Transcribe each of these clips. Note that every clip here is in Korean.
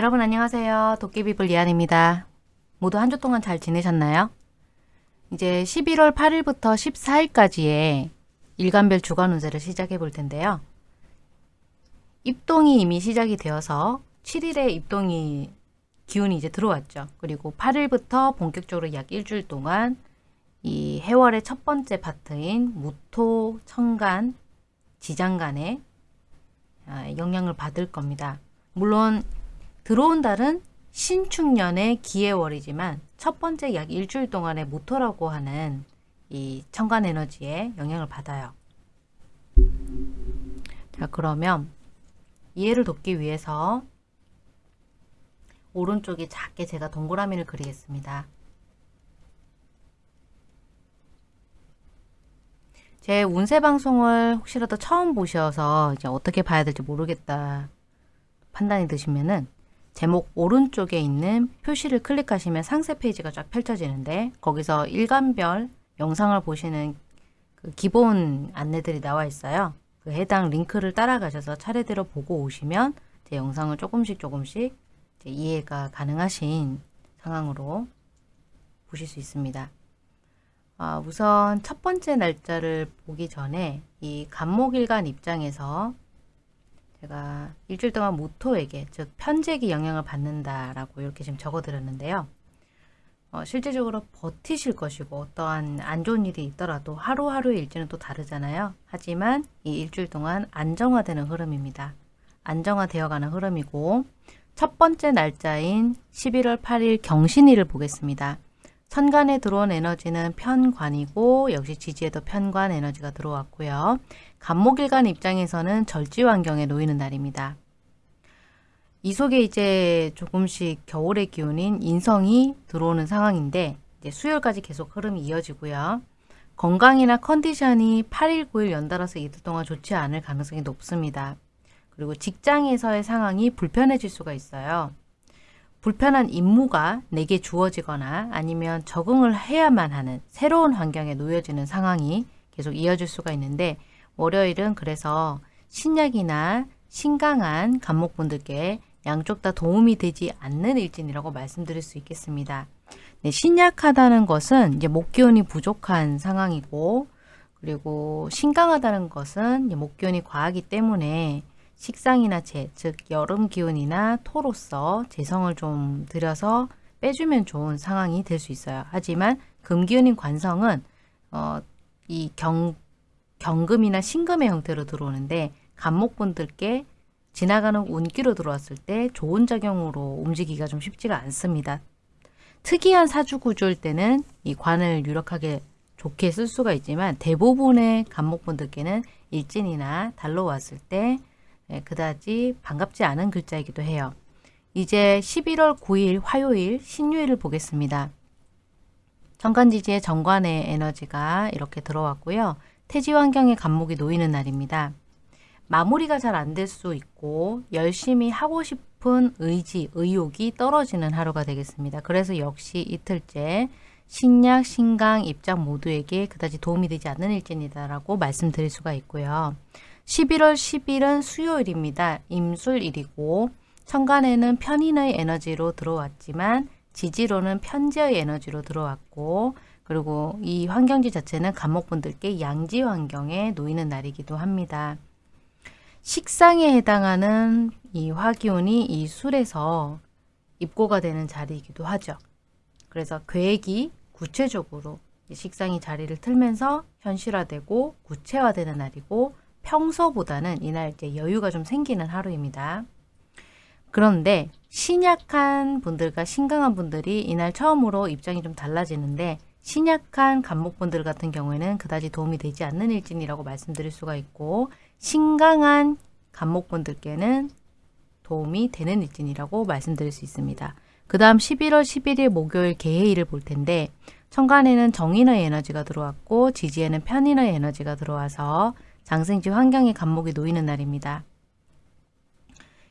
여러분 안녕하세요. 도깨비불 이한입니다. 모두 한 주 동안 잘 지내셨나요? 이제 11월 8일부터 14일까지의 일간별 주간 운세를 시작해 볼 텐데요. 입동이 이미 시작이 되어서 7일에 입동이 기운이 이제 들어왔죠. 그리고 8일부터 본격적으로 약 일주일 동안 이 해월의 첫 번째 파트인 무토, 청간, 지장간에 아, 영향을 받을 겁니다. 물론 들어온 달은 신축년의 기해월이지만 첫 번째 약 일주일 동안의 모토라고 하는 이 청간 에너지에 영향을 받아요. 자 그러면 이해를 돕기 위해서 오른쪽에 작게 제가 동그라미를 그리겠습니다. 제 운세 방송을 혹시라도 처음 보셔서 이제 어떻게 봐야 될지 모르겠다 판단이 드시면은 제목 오른쪽에 있는 표시를 클릭하시면 상세 페이지가 쫙 펼쳐지는데 거기서 일간별 영상을 보시는 그 기본 안내들이 나와 있어요. 그 해당 링크를 따라가셔서 차례대로 보고 오시면 제 영상을 조금씩 조금씩 이해가 가능하신 상황으로 보실 수 있습니다. 아, 우선 첫 번째 날짜를 보기 전에 이 간목일간 입장에서 제가 일주일 동안 모토에게 즉 편제기 영향을 받는다라고 이렇게 지금 적어드렸는데요. 어, 실제적으로 버티실 것이고 어떠한 안 좋은 일이 있더라도 하루하루의 일지는 또 다르잖아요. 하지만 이 일주일 동안 안정화되는 흐름입니다. 안정화되어가는 흐름이고 첫 번째 날짜인 11월 8일 경신일을 보겠습니다. 천간에 들어온 에너지는 편관이고 역시 지지에도 편관 에너지가 들어왔고요. 간목일간 입장에서는 절지 환경에 놓이는 날입니다. 이 속에 이제 조금씩 겨울의 기운인 인성이 들어오는 상황인데 수요일까지 계속 흐름이 이어지고요. 건강이나 컨디션이 8일, 9일 연달아서 이틀 동안 좋지 않을 가능성이 높습니다. 그리고 직장에서의 상황이 불편해질 수가 있어요. 불편한 임무가 내게 주어지거나 아니면 적응을 해야만 하는 새로운 환경에 놓여지는 상황이 계속 이어질 수가 있는데 월요일은 그래서 신약이나 신강한 간목분들께 양쪽 다 도움이 되지 않는 일진이라고 말씀드릴 수 있겠습니다. 네, 신약하다는 것은 이제 목기운이 부족한 상황이고 그리고 신강하다는 것은 목기운이 과하기 때문에 식상이나 재, 즉 여름 기운이나 토로서 재성을 좀 들여서 빼주면 좋은 상황이 될 수 있어요. 하지만 금기운인 관성은 어, 이 경, 경금이나 신금의 형태로 들어오는데 간목분들께 지나가는 운기로 들어왔을 때 좋은 작용으로 움직이기가 좀 쉽지가 않습니다. 특이한 사주 구조일 때는 이 관을 유력하게 좋게 쓸 수가 있지만 대부분의 간목분들께는 일진이나 달로 왔을 때 예, 그다지 반갑지 않은 글자이기도 해요. 이제 11월 9일 화요일 신유일을 보겠습니다. 정관지지의 정관의 에너지가 이렇게 들어왔고요. 태지 환경에 간목이 놓이는 날입니다. 마무리가 잘 안 될 수 있고 열심히 하고 싶은 의지, 의욕이 떨어지는 하루가 되겠습니다. 그래서 역시 이틀째 신약, 신강 입장 모두에게 그다지 도움이 되지 않는 일진이다라고 말씀드릴 수가 있고요. 11월 10일은 수요일입니다. 임술일이고 천간에는 편인의 에너지로 들어왔지만 지지로는 편재의 에너지로 들어왔고 그리고 이 환경지 자체는 감목분들께 양지 환경에 놓이는 날이기도 합니다. 식상에 해당하는 이 화기운이 이 술에서 입고가 되는 자리이기도 하죠. 그래서 계획이 구체적으로 식상이 자리를 틀면서 현실화되고 구체화되는 날이고 평소보다는 이날 이제 여유가 좀 생기는 하루입니다. 그런데 신약한 분들과 신강한 분들이 이날 처음으로 입장이 좀 달라지는데 신약한 간목분들 같은 경우에는 그다지 도움이 되지 않는 일진이라고 말씀드릴 수가 있고 신강한 간목분들께는 도움이 되는 일진이라고 말씀드릴 수 있습니다. 그 다음 11월 11일 목요일 개해일을 볼 텐데 천간에는 정인의 에너지가 들어왔고 지지에는 편인의 에너지가 들어와서 장생지 환경에 감목이 놓이는 날입니다.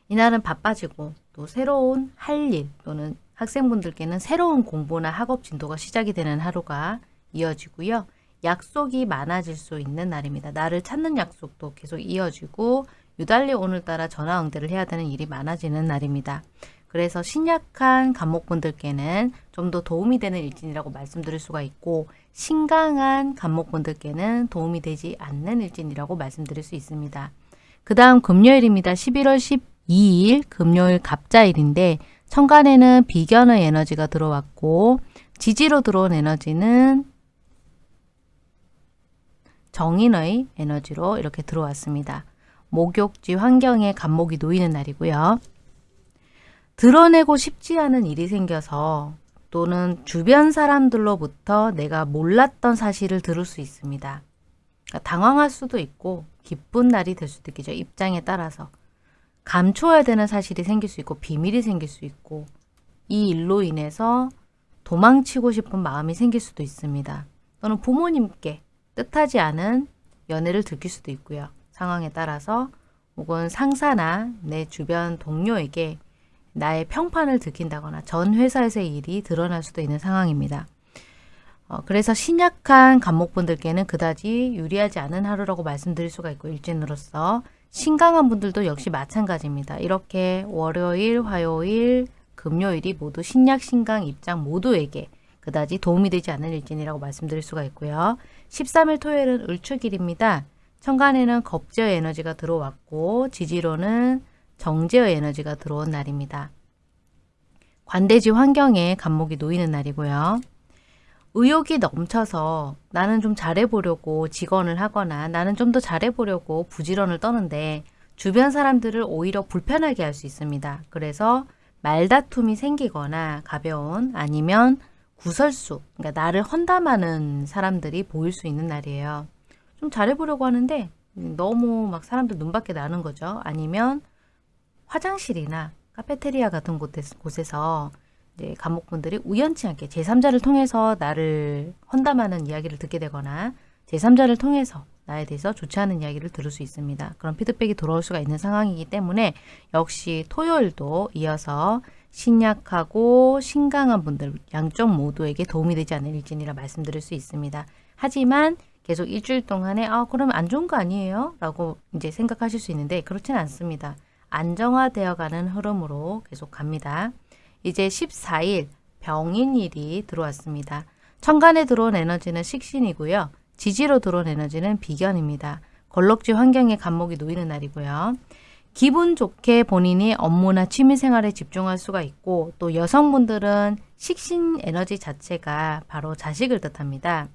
이날은 바빠지고 또 새로운 할 일 또는 학생분들께는 새로운 공부나 학업 진도가 시작이 되는 하루가 이어지고요. 약속이 많아질 수 있는 날입니다. 나를 찾는 약속도 계속 이어지고 유달리 오늘따라 전화 응대를 해야 되는 일이 많아지는 날입니다. 그래서 신약한 간목분들께는 좀 더 도움이 되는 일진이라고 말씀드릴 수가 있고 신강한 간목분들께는 도움이 되지 않는 일진이라고 말씀드릴 수 있습니다. 그 다음 금요일입니다. 11월 12일 금요일 갑자일인데 천간에는 비견의 에너지가 들어왔고 지지로 들어온 에너지는 정인의 에너지로 이렇게 들어왔습니다. 목욕지 환경에 간목이 놓이는 날이고요. 드러내고 싶지 않은 일이 생겨서 또는 주변 사람들로부터 내가 몰랐던 사실을 들을 수 있습니다. 그러니까 당황할 수도 있고 기쁜 날이 될 수도 있겠죠. 입장에 따라서. 감춰야 되는 사실이 생길 수 있고 비밀이 생길 수 있고 이 일로 인해서 도망치고 싶은 마음이 생길 수도 있습니다. 또는 부모님께 뜻하지 않은 연애를 들킬 수도 있고요. 상황에 따라서 혹은 상사나 내 주변 동료에게 나의 평판을 들킨다거나 전 회사에서의 일이 드러날 수도 있는 상황입니다. 어, 그래서 신약한 간목분들께는 그다지 유리하지 않은 하루라고 말씀드릴 수가 있고 일진으로서 신강한 분들도 역시 마찬가지입니다. 이렇게 월요일, 화요일, 금요일이 모두 신약, 신강 입장 모두에게 그다지 도움이 되지 않는 일진이라고 말씀드릴 수가 있고요. 13일 토요일은 을축일입니다. 천간에는 겁제의 에너지가 들어왔고 지지로는 정제의 에너지가 들어온 날입니다. 관대지 환경에 간목이 놓이는 날이고요. 의욕이 넘쳐서 나는 좀 잘해보려고 직언을 하거나 나는 좀 더 잘해보려고 부지런을 떠는데 주변 사람들을 오히려 불편하게 할 수 있습니다. 그래서 말다툼이 생기거나 가벼운 아니면 구설수, 그러니까 나를 헌담하는 사람들이 보일 수 있는 날이에요. 좀 잘해보려고 하는데 너무 막 사람들 눈밖에 나는 거죠. 아니면 화장실이나 카페테리아 같은 곳에서 이제 감목분들이 우연치 않게 제3자를 통해서 나를 헌담하는 이야기를 듣게 되거나 제3자를 통해서 나에 대해서 좋지 않은 이야기를 들을 수 있습니다. 그런 피드백이 돌아올 수가 있는 상황이기 때문에 역시 토요일도 이어서 신약하고 신강한 분들 양쪽 모두에게 도움이 되지 않는 일진이라 말씀드릴 수 있습니다. 하지만 계속 일주일 동안에 아 그러면 안 좋은 거 아니에요? 라고 이제 생각하실 수 있는데 그렇지는 않습니다. 안정화되어 가는 흐름으로 계속 갑니다. 이제 14일 병인일이 들어왔습니다. 천간에 들어온 에너지는 식신이고요. 지지로 들어온 에너지는 비견입니다. 걸럭지 환경에 간목이 놓이는 날이고요. 기분 좋게 본인이 업무나 취미생활에 집중할 수가 있고 또 여성분들은 식신 에너지 자체가 바로 자식을 뜻합니다.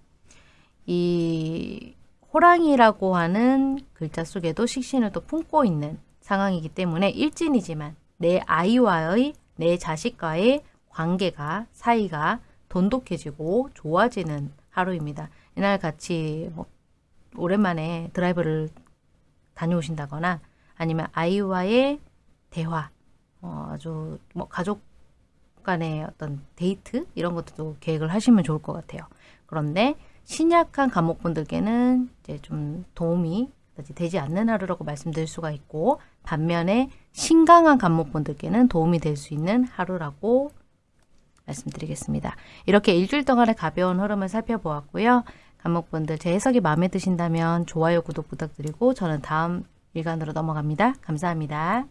이 호랑이라고 하는 글자 속에도 식신을 또 품고 있는 상황이기 때문에 일진이지만 내 아이와의 내 자식과의 관계가 사이가 돈독해지고 좋아지는 하루입니다. 이날 같이 뭐 오랜만에 드라이브를 다녀오신다거나 아니면 아이와의 대화 어, 아주 뭐 가족 간의 어떤 데이트 이런 것도 계획을 하시면 좋을 것 같아요. 그런데 신약한 감옥분들께는 이제 좀 도움이 되지 않는 하루라고 말씀드릴 수가 있고 반면에 신강한 간목분들께는 도움이 될 수 있는 하루라고 말씀드리겠습니다. 이렇게 일주일 동안의 가벼운 흐름을 살펴보았고요. 간목분들 제 해석이 마음에 드신다면 좋아요, 구독 부탁드리고 저는 다음 일간으로 넘어갑니다. 감사합니다.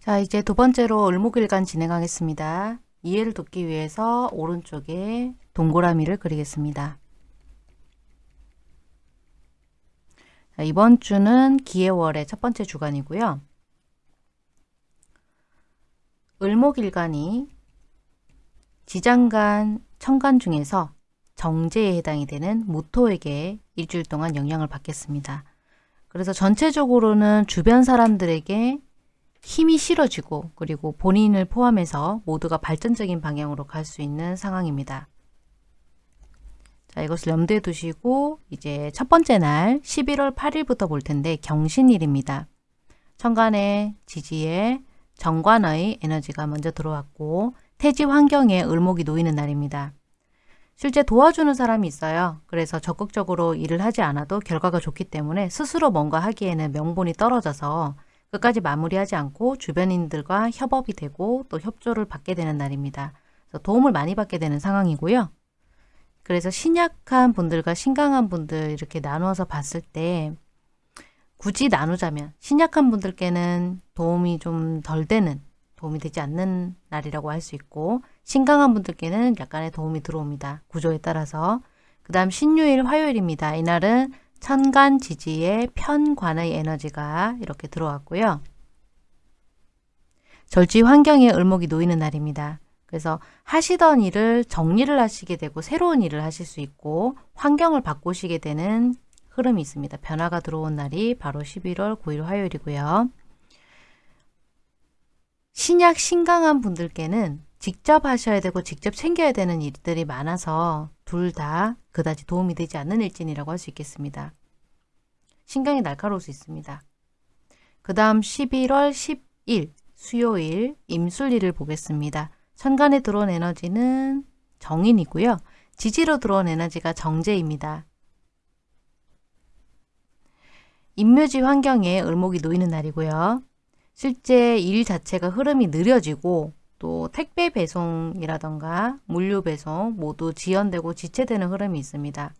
자 이제 두 번째로 을목일간 진행하겠습니다. 이해를 돕기 위해서 오른쪽에 동그라미를 그리겠습니다. 이번 주는 기해월의 첫 번째 주간이고요. 을목일간이 지장간, 천간 중에서 정제에 해당이 되는 무토에게 일주일 동안 영향을 받겠습니다. 그래서 전체적으로는 주변 사람들에게 힘이 실어지고 그리고 본인을 포함해서 모두가 발전적인 방향으로 갈 수 있는 상황입니다. 자, 이것을 염두에 두시고 이제 첫 번째 날 11월 8일부터 볼 텐데 경신일입니다. 천간의 지지에 정관의 에너지가 먼저 들어왔고 태지 환경에 을목이 놓이는 날입니다. 실제 도와주는 사람이 있어요. 그래서 적극적으로 일을 하지 않아도 결과가 좋기 때문에 스스로 뭔가 하기에는 명분이 떨어져서 끝까지 마무리하지 않고 주변인들과 협업이 되고 또 협조를 받게 되는 날입니다. 도움을 많이 받게 되는 상황이고요. 그래서 신약한 분들과 신강한 분들 이렇게 나누어서 봤을 때 굳이 나누자면 신약한 분들께는 도움이 좀 덜 되는 도움이 되지 않는 날이라고 할 수 있고 신강한 분들께는 약간의 도움이 들어옵니다. 구조에 따라서. 그 다음 신유일 화요일입니다. 이날은 천간 지지의 편관의 에너지가 이렇게 들어왔고요. 절지 환경에 을목이 놓이는 날입니다. 그래서 하시던 일을 정리를 하시게 되고 새로운 일을 하실 수 있고 환경을 바꾸시게 되는 흐름이 있습니다. 변화가 들어온 날이 바로 11월 9일 화요일이고요. 신약 신강한 분들께는 직접 하셔야 되고 직접 챙겨야 되는 일들이 많아서 둘 다 그다지 도움이 되지 않는 일진이라고 할 수 있겠습니다. 신강이 날카로울 수 있습니다. 그 다음 11월 10일 수요일 임술일을 보겠습니다. 천간에 들어온 에너지는 정인이고요. 지지로 들어온 에너지가 정제입니다. 임묘지 환경에 을목이 놓이는 날이고요. 실제 일 자체가 흐름이 느려지고 또 택배 배송이라던가 물류 배송 모두 지연되고 지체되는 흐름이 있습니다.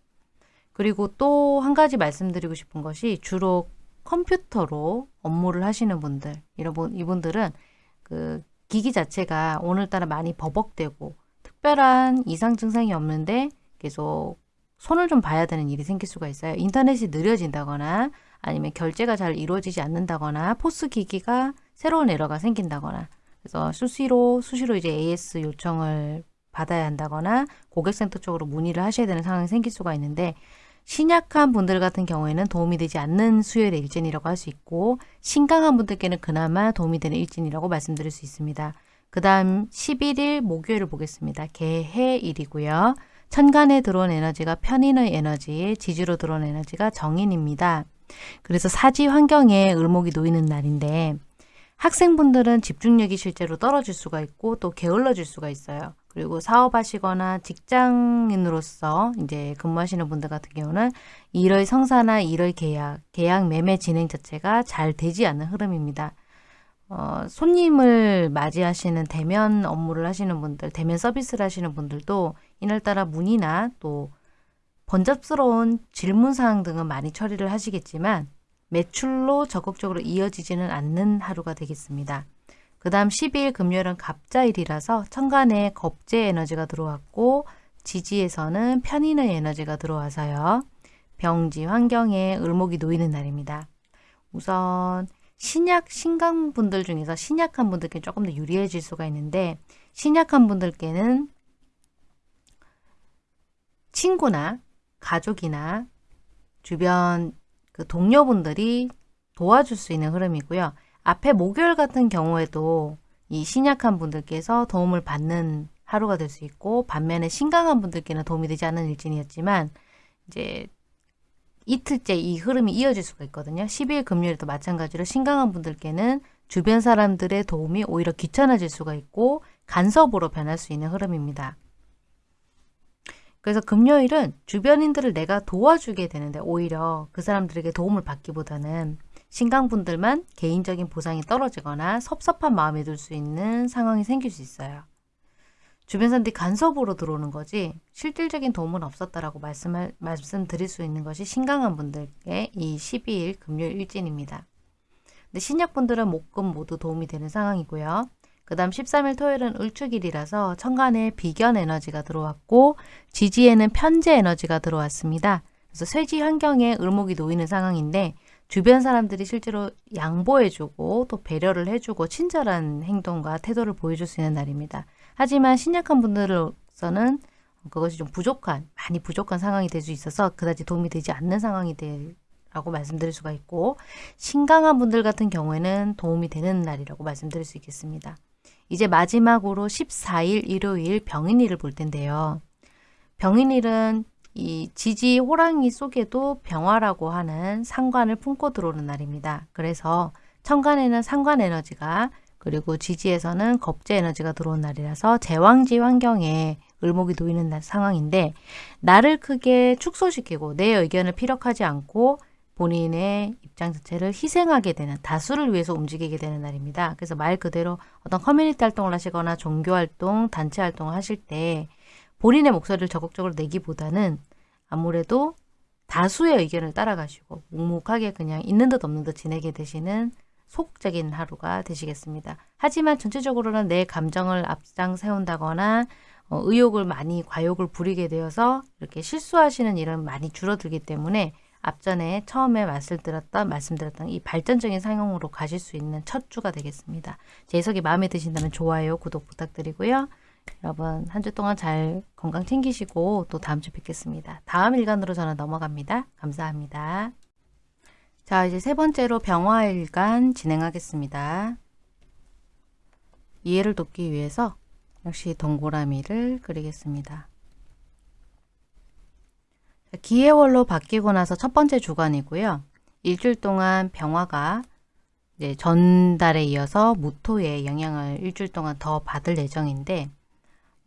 그리고 또 한 가지 말씀드리고 싶은 것이 주로 컴퓨터로 업무를 하시는 분들 이런 이분들은 그 기기 자체가 오늘따라 많이 버벅대고 특별한 이상 증상이 없는데 계속 손을 좀 봐야 되는 일이 생길 수가 있어요. 인터넷이 느려진다거나 아니면 결제가 잘 이루어지지 않는다거나 포스 기기가 새로운 에러가 생긴다거나 그래서 수시로 수시로 이제 AS 요청을 받아야 한다거나 고객센터 쪽으로 문의를 하셔야 되는 상황이 생길 수가 있는데 신약한 분들 같은 경우에는 도움이 되지 않는 수요일의 일진이라고 할 수 있고 신강한 분들께는 그나마 도움이 되는 일진이라고 말씀드릴 수 있습니다. 그 다음 11일 목요일을 보겠습니다. 개해일이고요. 천간에 들어온 에너지가 편인의 에너지, 지지로 들어온 에너지가 정인입니다. 그래서 사지 환경에 을목이 놓이는 날인데 학생분들은 집중력이 실제로 떨어질 수가 있고 또 게을러질 수가 있어요. 그리고 사업하시거나 직장인으로서 이제 근무하시는 분들 같은 경우는 일의 성사나 일의 계약, 계약 매매 진행 자체가 잘 되지 않는 흐름입니다. 어, 손님을 맞이하시는 대면 업무를 하시는 분들, 대면 서비스를 하시는 분들도 이날따라 문의나 또 번잡스러운 질문사항 등은 많이 처리를 하시겠지만 매출로 적극적으로 이어지지는 않는 하루가 되겠습니다. 그 다음 12일 금요일은 갑자일이라서 천간에 겁제 에너지가 들어왔고 지지에서는 편인의 에너지가 들어와서요. 병지 환경에 을목이 놓이는 날입니다. 우선 신약 신강 분들 중에서 신약한 분들께 조금 더 유리해질 수가 있는데 신약한 분들께는 친구나 가족이나 주변 그 동료분들이 도와줄 수 있는 흐름이고요. 앞에 목요일 같은 경우에도 이 신약한 분들께서 도움을 받는 하루가 될 수 있고 반면에 신강한 분들께는 도움이 되지 않는 일진이었지만 이제 이틀째 이 흐름이 이어질 수가 있거든요. 10일 금요일도 마찬가지로 신강한 분들께는 주변 사람들의 도움이 오히려 귀찮아질 수가 있고 간섭으로 변할 수 있는 흐름입니다. 그래서 금요일은 주변인들을 내가 도와주게 되는데 오히려 그 사람들에게 도움을 받기보다는 신강분들만 개인적인 보상이 떨어지거나 섭섭한 마음이 들 수 있는 상황이 생길 수 있어요. 주변 사람들이 간섭으로 들어오는 거지 실질적인 도움은 없었다라고 말씀을, 말씀드릴 수 있는 것이 신강한 분들의 이 12일 금요일 일진입니다. 근데 신약분들은 목금 모두 도움이 되는 상황이고요. 그 다음 13일 토요일은 을축일이라서 천간에 비견 에너지가 들어왔고 지지에는 편재 에너지가 들어왔습니다. 그래서 쇠지 환경에 을목이 놓이는 상황인데 주변 사람들이 실제로 양보해주고 또 배려를 해주고 친절한 행동과 태도를 보여줄 수 있는 날입니다. 하지만 신약한 분들로서는 그것이 좀 부족한, 많이 부족한 상황이 될 수 있어서 그다지 도움이 되지 않는 상황이 될 라고 말씀드릴 수가 있고 신강한 분들 같은 경우에는 도움이 되는 날이라고 말씀드릴 수 있겠습니다. 이제 마지막으로 14일 일요일 병인일을 볼 텐데요. 병인일은 이 지지 호랑이 속에도 병화라고 하는 상관을 품고 들어오는 날입니다. 그래서 천간에는 상관 에너지가 그리고 지지에서는 겁제 에너지가 들어온 날이라서 제왕지 환경에 을목이 놓이는 날, 상황인데 나를 크게 축소시키고 내 의견을 피력하지 않고 본인의 입장 자체를 희생하게 되는 다수를 위해서 움직이게 되는 날입니다. 그래서 말 그대로 어떤 커뮤니티 활동을 하시거나 종교 활동, 단체 활동을 하실 때 본인의 목소리를 적극적으로 내기보다는 아무래도 다수의 의견을 따라가시고 묵묵하게 그냥 있는 듯 없는 듯 지내게 되시는 소극적인 하루가 되시겠습니다. 하지만 전체적으로는 내 감정을 앞장 세운다거나 어, 의욕을 많이 과욕을 부리게 되어서 이렇게 실수하시는 일은 많이 줄어들기 때문에 앞전에 처음에 말씀드렸던 말씀드렸던 이 발전적인 상황으로 가실 수 있는 첫 주가 되겠습니다. 제 해석이 마음에 드신다면 좋아요, 구독 부탁드리고요. 여러분 한 주 동안 잘 건강 챙기시고 또 다음 주 뵙겠습니다. 다음 일간으로 저는 넘어갑니다. 감사합니다. 자 이제 세 번째로 병화일간 진행하겠습니다. 이해를 돕기 위해서 역시 동그라미를 그리겠습니다. 기해월로 바뀌고 나서 첫 번째 주간이고요. 일주일 동안 병화가 전달에 이어서 무토의 영향을 일주일 동안 더 받을 예정인데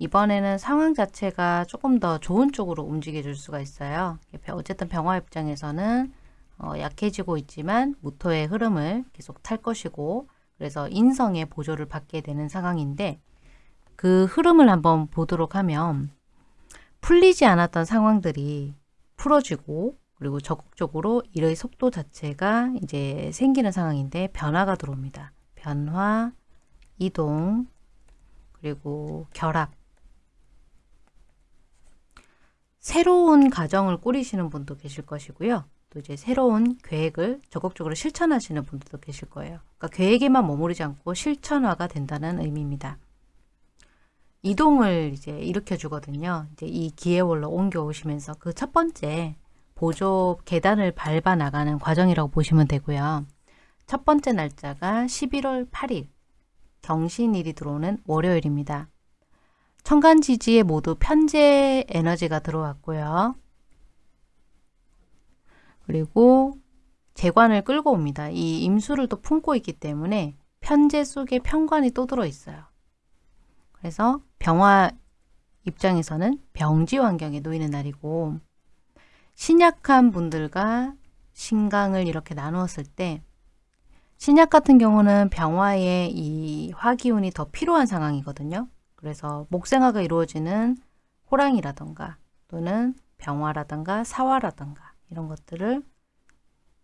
이번에는 상황 자체가 조금 더 좋은 쪽으로 움직여 줄 수가 있어요. 어쨌든 병화 입장에서는 어, 약해지고 있지만 무토의 흐름을 계속 탈 것이고 그래서 인성의 보조를 받게 되는 상황인데 그 흐름을 한번 보도록 하면 풀리지 않았던 상황들이 풀어지고 그리고 적극적으로 일의 속도 자체가 이제 생기는 상황인데 변화가 들어옵니다. 변화, 이동, 그리고 결합. 새로운 가정을 꾸리시는 분도 계실 것이고요. 또 이제 새로운 계획을 적극적으로 실천하시는 분들도 계실 거예요. 그러니까 계획에만 머무르지 않고 실천화가 된다는 의미입니다. 이동을 이제 일으켜 주거든요. 이제 이 기회월로 옮겨 오시면서 그 첫 번째 보조 계단을 밟아 나가는 과정이라고 보시면 되고요. 첫 번째 날짜가 11월 8일 경신일이 들어오는 월요일입니다. 천간지지에 모두 편재 에너지가 들어왔고요. 그리고 재관을 끌고 옵니다. 이 임수를 또 품고 있기 때문에 편재 속에 편관이 또 들어있어요. 그래서 병화 입장에서는 병지 환경에 놓이는 날이고 신약한 분들과 신강을 이렇게 나누었을 때 신약 같은 경우는 병화의 이 화기운이 더 필요한 상황이거든요. 그래서 목생화가 이루어지는 호랑이라던가 또는 병화라던가 사화라던가 이런 것들을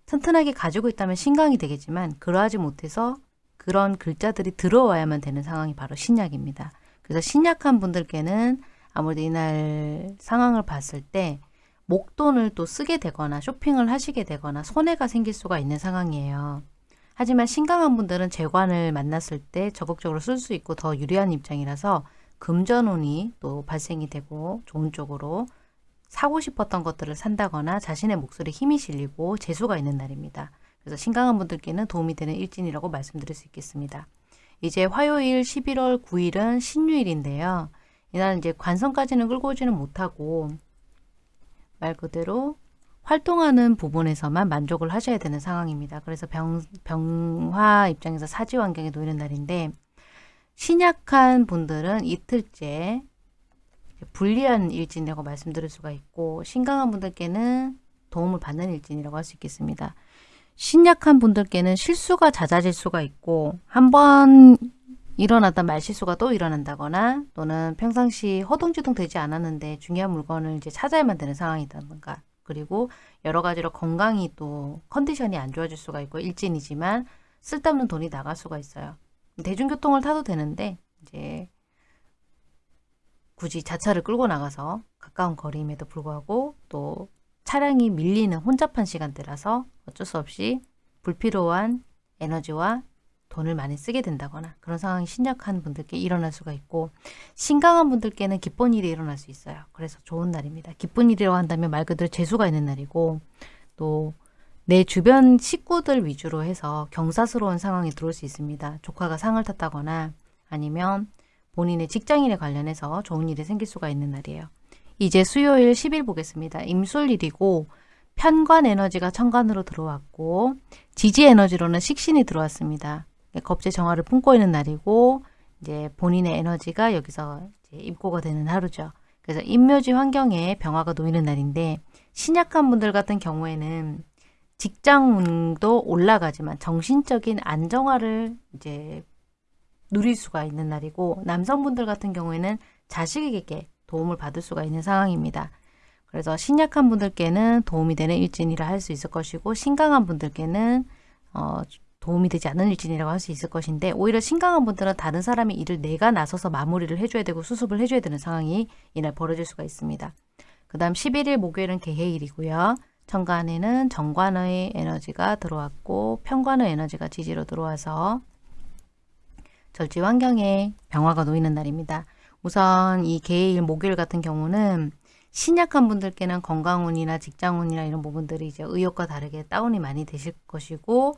튼튼하게 가지고 있다면 신강이 되겠지만 그러하지 못해서 그런 글자들이 들어와야만 되는 상황이 바로 신약입니다. 그래서 신약한 분들께는 아무래도 이날 상황을 봤을 때 목돈을 또 쓰게 되거나 쇼핑을 하시게 되거나 손해가 생길 수가 있는 상황이에요. 하지만 신강한 분들은 재관을 만났을 때 적극적으로 쓸 수 있고 더 유리한 입장이라서 금전운이 또 발생이 되고 좋은 쪽으로 사고 싶었던 것들을 산다거나 자신의 목소리에 힘이 실리고 재수가 있는 날입니다. 그래서 신강한 분들께는 도움이 되는 일진이라고 말씀드릴 수 있겠습니다. 이제 화요일 11월 9일은 신유일인데요. 이날은 이제 관성까지는 끌고 오지는 못하고 말 그대로 활동하는 부분에서만 만족을 하셔야 되는 상황입니다. 그래서 병, 병화 입장에서 사지 환경에 놓이는 날인데 신약한 분들은 이틀째 불리한 일진이라고 말씀드릴 수가 있고 신강한 분들께는 도움을 받는 일진이라고 할 수 있겠습니다. 신약한 분들께는 실수가 잦아질 수가 있고 한 번 일어났던 말실수가 또 일어난다거나 또는 평상시 허둥지둥 되지 않았는데 중요한 물건을 이제 찾아야만 되는 상황이다든가 그리고 여러 가지로 건강이 또 컨디션이 안 좋아질 수가 있고 일진이지만 쓸데없는 돈이 나갈 수가 있어요. 대중교통을 타도 되는데 이제 굳이 자차를 끌고 나가서 가까운 거리임에도 불구하고 또 차량이 밀리는 혼잡한 시간대라서 어쩔 수 없이 불필요한 에너지와 돈을 많이 쓰게 된다거나 그런 상황이 심약한 분들께 일어날 수가 있고 신강한 분들께는 기쁜 일이 일어날 수 있어요. 그래서 좋은 날입니다. 기쁜 일이라고 한다면 말 그대로 재수가 있는 날이고 또 내 주변 식구들 위주로 해서 경사스러운 상황이 들어올 수 있습니다. 조카가 상을 탔다거나 아니면 본인의 직장인에 관련해서 좋은 일이 생길 수가 있는 날이에요. 이제 수요일 10일 보겠습니다. 임술일이고 편관 에너지가 천간으로 들어왔고 지지 에너지로는 식신이 들어왔습니다. 겁제 정화를 품고 있는 날이고 이제 본인의 에너지가 여기서 입고가 되는 하루죠. 그래서 인묘지 환경에 병화가 놓이는 날인데 신약한 분들 같은 경우에는 직장운도 올라가지만 정신적인 안정화를 이제 누릴 수가 있는 날이고 남성분들 같은 경우에는 자식에게 도움을 받을 수가 있는 상황입니다. 그래서 신약한 분들께는 도움이 되는 일진이라 할 수 있을 것이고 신강한 분들께는 어, 도움이 되지 않는 일진이라고 할 수 있을 것인데 오히려 신강한 분들은 다른 사람이 일을 내가 나서서 마무리를 해줘야 되고 수습을 해줘야 되는 상황이 이날 벌어질 수가 있습니다. 그 다음 11일 목요일은 개해일이고요. 천간에는 정관의 에너지가 들어왔고 편관의 에너지가 지지로 들어와서 절지 환경에 병화가 놓이는 날입니다. 우선 이 개일 목요일 같은 경우는 신약한 분들께는 건강운이나 직장운이나 이런 부분들이 이제 의욕과 다르게 다운이 많이 되실 것이고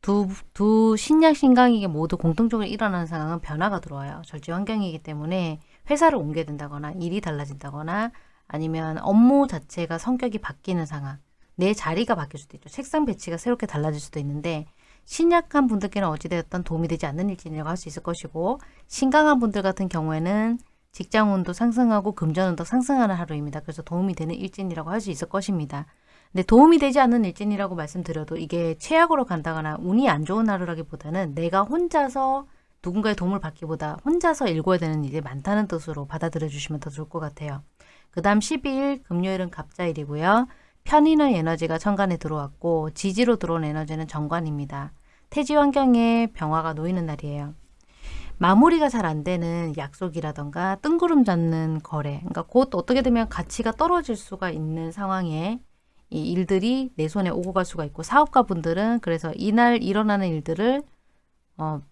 두, 두 신약 신강에게 모두 공통적으로 일어나는 상황은 변화가 들어와요. 절지 환경이기 때문에 회사를 옮겨야 된다거나 일이 달라진다거나 아니면 업무 자체가 성격이 바뀌는 상황 내 자리가 바뀔 수도 있죠. 책상 배치가 새롭게 달라질 수도 있는데 신약한 분들께는 어찌되었던 도움이 되지 않는 일진이라고 할 수 있을 것이고 신강한 분들 같은 경우에는 직장운도 상승하고 금전운도 상승하는 하루입니다. 그래서 도움이 되는 일진이라고 할 수 있을 것입니다. 근데 도움이 되지 않는 일진이라고 말씀드려도 이게 최악으로 간다거나 운이 안 좋은 하루라기보다는 내가 혼자서 누군가의 도움을 받기보다 혼자서 읽어야 되는 일이 많다는 뜻으로 받아들여 주시면 더 좋을 것 같아요. 그 다음 12일 금요일은 갑자일이고요. 편인의 에너지가 천간에 들어왔고 지지로 들어온 에너지는 정관입니다. 태지 환경에 병화가 놓이는 날이에요. 마무리가 잘 안 되는 약속이라던가 뜬구름 잡는 거래 그러니까 곧 어떻게 되면 가치가 떨어질 수가 있는 상황에 이 일들이 내 손에 오고 갈 수가 있고 사업가 분들은 그래서 이날 일어나는 일들을 어,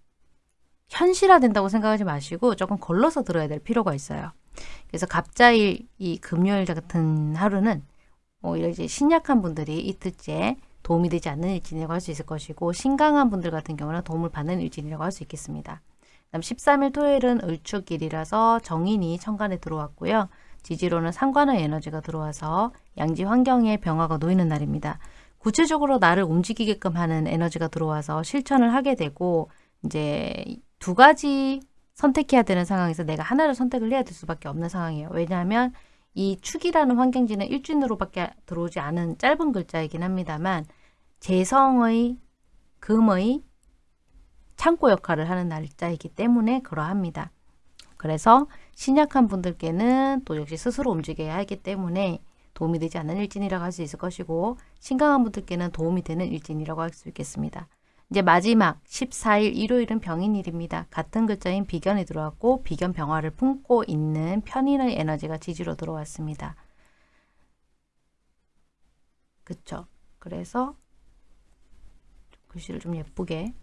현실화된다고 생각하지 마시고 조금 걸러서 들어야 될 필요가 있어요. 그래서 갑자일 이 금요일 같은 하루는 오히려 이제 신약한 분들이 이틀째 도움이 되지 않는 일진이라고 할 수 있을 것이고 신강한 분들 같은 경우는 도움을 받는 일진이라고 할 수 있겠습니다. 그다음 13일 토요일은 을축일이라서 정인이 천간에 들어왔고요. 지지로는 상관의 에너지가 들어와서 양지 환경에 병화가 놓이는 날입니다. 구체적으로 나를 움직이게끔 하는 에너지가 들어와서 실천을 하게 되고 이제 두 가지 선택해야 되는 상황에서 내가 하나를 선택을 해야 될 수밖에 없는 상황이에요. 왜냐하면 이 축이라는 환경지는 일진으로밖에 들어오지 않은 짧은 글자이긴 합니다만 재성의 금의 창고 역할을 하는 날짜이기 때문에 그러합니다. 그래서 신약한 분들께는 또 역시 스스로 움직여야 하기 때문에 도움이 되지 않는 일진이라고 할 수 있을 것이고 신강한 분들께는 도움이 되는 일진이라고 할 수 있겠습니다. 이제 마지막 14일 일요일은 병인일입니다. 같은 글자인 비견이 들어왔고 비견 병화를 품고 있는 편인의 에너지가 지지로 들어왔습니다. 그쵸? 그래서 글씨를 좀 예쁘게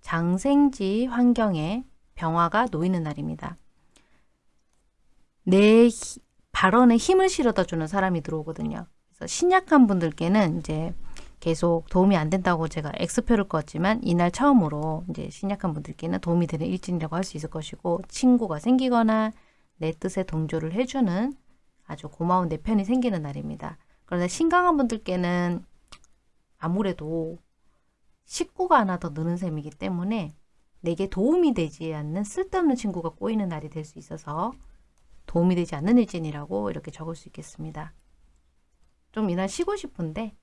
장생지 환경에 병화가 놓이는 날입니다. 내 발언에 힘을 실어다 주는 사람이 들어오거든요. 그래서 신약한 분들께는 이제 계속 도움이 안 된다고 제가 X표를 껐지만 이날 처음으로 이제 신약한 분들께는 도움이 되는 일진이라고 할 수 있을 것이고 친구가 생기거나 내 뜻에 동조를 해주는 아주 고마운 내 편이 생기는 날입니다. 그런데 신강한 분들께는 아무래도 식구가 하나 더 느는 셈이기 때문에 내게 도움이 되지 않는 쓸데없는 친구가 꼬이는 날이 될 수 있어서 도움이 되지 않는 일진이라고 이렇게 적을 수 있겠습니다. 좀 이날 쉬고 싶은데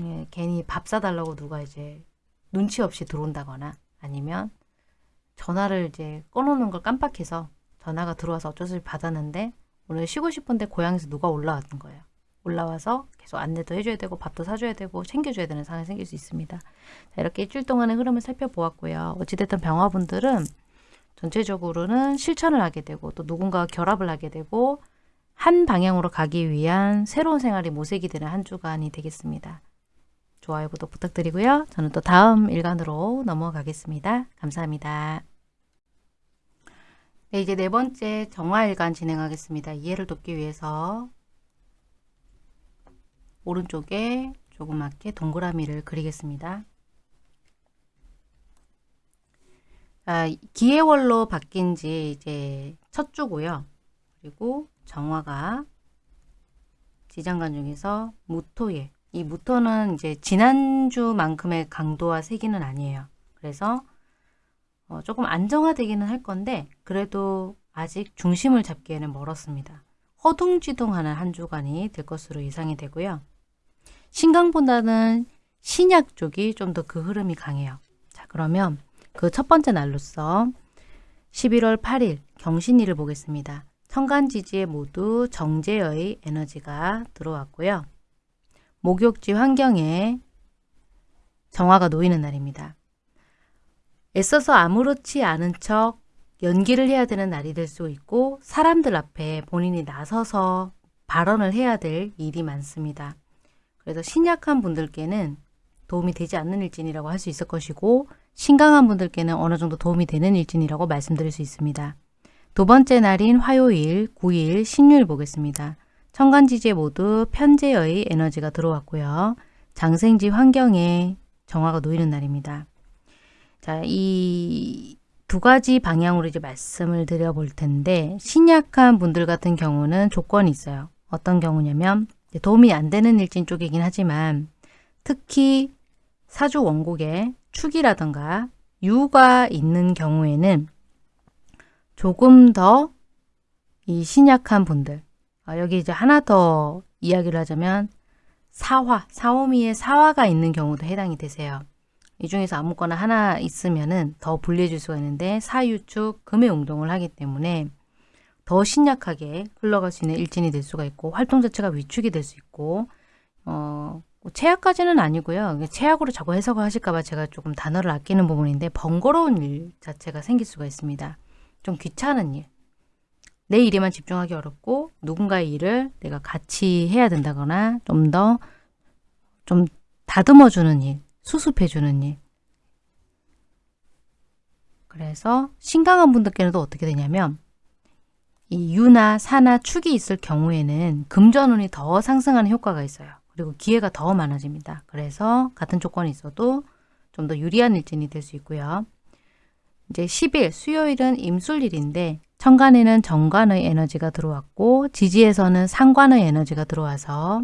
예, 괜히 밥 사달라고 누가 이제 눈치 없이 들어온다거나 아니면 전화를 이제 꺼놓는 걸 깜빡해서 전화가 들어와서 어쩔 수 없이 받았는데 오늘 쉬고 싶은데 고향에서 누가 올라왔던 거예요. 올라와서 계속 안내도 해줘야 되고 밥도 사줘야 되고 챙겨줘야 되는 상황이 생길 수 있습니다. 자, 이렇게 일주일 동안의 흐름을 살펴보았고요. 어찌됐든 병화분들은 전체적으로는 실천을 하게 되고 또 누군가와 결합을 하게 되고 한 방향으로 가기 위한 새로운 생활이 모색이 되는 한 주간이 되겠습니다. 좋아요, 구독 부탁드리고요. 저는 또 다음 일간으로 넘어가겠습니다. 감사합니다. 네, 이제 네 번째 정화일간 진행하겠습니다. 이해를 돕기 위해서 오른쪽에 조그맣게 동그라미를 그리겠습니다. 아, 기해월로 바뀐 지 이제 첫 주고요. 그리고 정화가 지장간 중에서 무토에 이 무토는 이제 지난주만큼의 강도와 세기는 아니에요. 그래서 어, 조금 안정화되기는 할 건데 그래도 아직 중심을 잡기에는 멀었습니다. 허둥지둥하는 한 주간이 될 것으로 예상이 되고요. 신강보다는 신약 쪽이 좀 더 그 흐름이 강해요. 자 그러면 그 첫 번째 날로서 11월 8일 경신일을 보겠습니다. 천간지지에 모두 정제의 에너지가 들어왔고요. 목욕지 환경에 정화가 놓이는 날입니다. 애써서 아무렇지 않은 척 연기를 해야 되는 날이 될 수 있고 사람들 앞에 본인이 나서서 발언을 해야 될 일이 많습니다. 그래서 신약한 분들께는 도움이 되지 않는 일진이라고 할 수 있을 것이고 신강한 분들께는 어느 정도 도움이 되는 일진이라고 말씀드릴 수 있습니다. 두 번째 날인 화요일, 9일, 신유일 보겠습니다. 천간지지에 모두 편제의 에너지가 들어왔고요. 장생지 환경에 정화가 놓이는 날입니다. 자, 이 두 가지 방향으로 이제 말씀을 드려볼 텐데 신약한 분들 같은 경우는 조건이 있어요. 어떤 경우냐면 도움이 안 되는 일진 쪽이긴 하지만 특히 사주 원곡에 축이라던가 유가 있는 경우에는 조금 더 이 신약한 분들 아, 여기 이제 하나 더 이야기를 하자면 사화, 사오미에 사화가 있는 경우도 해당이 되세요. 이 중에서 아무거나 하나 있으면 은 더 불리해질 수가 있는데 사유축 금의 운동을 하기 때문에 더 신약하게 흘러갈 수 있는 일진이 될 수가 있고 활동 자체가 위축이 될 수 있고 어, 최악까지는 아니고요. 최악으로 자꾸 해석을 하실까 봐 제가 조금 단어를 아끼는 부분인데 번거로운 일 자체가 생길 수가 있습니다. 좀 귀찮은 일. 내 일에만 집중하기 어렵고 누군가의 일을 내가 같이 해야 된다거나 좀 더좀 다듬어주는 일, 수습해주는 일. 그래서 신강한 분들께는 또 어떻게 되냐면 이 유나 사나 축이 있을 경우에는 금전운이 더 상승하는 효과가 있어요. 그리고 기회가 더 많아집니다. 그래서 같은 조건이 있어도 좀 더 유리한 일진이 될 수 있고요. 이제 10일 수요일은 임술일인데 천간에는 정관의 에너지가 들어왔고 지지에서는 상관의 에너지가 들어와서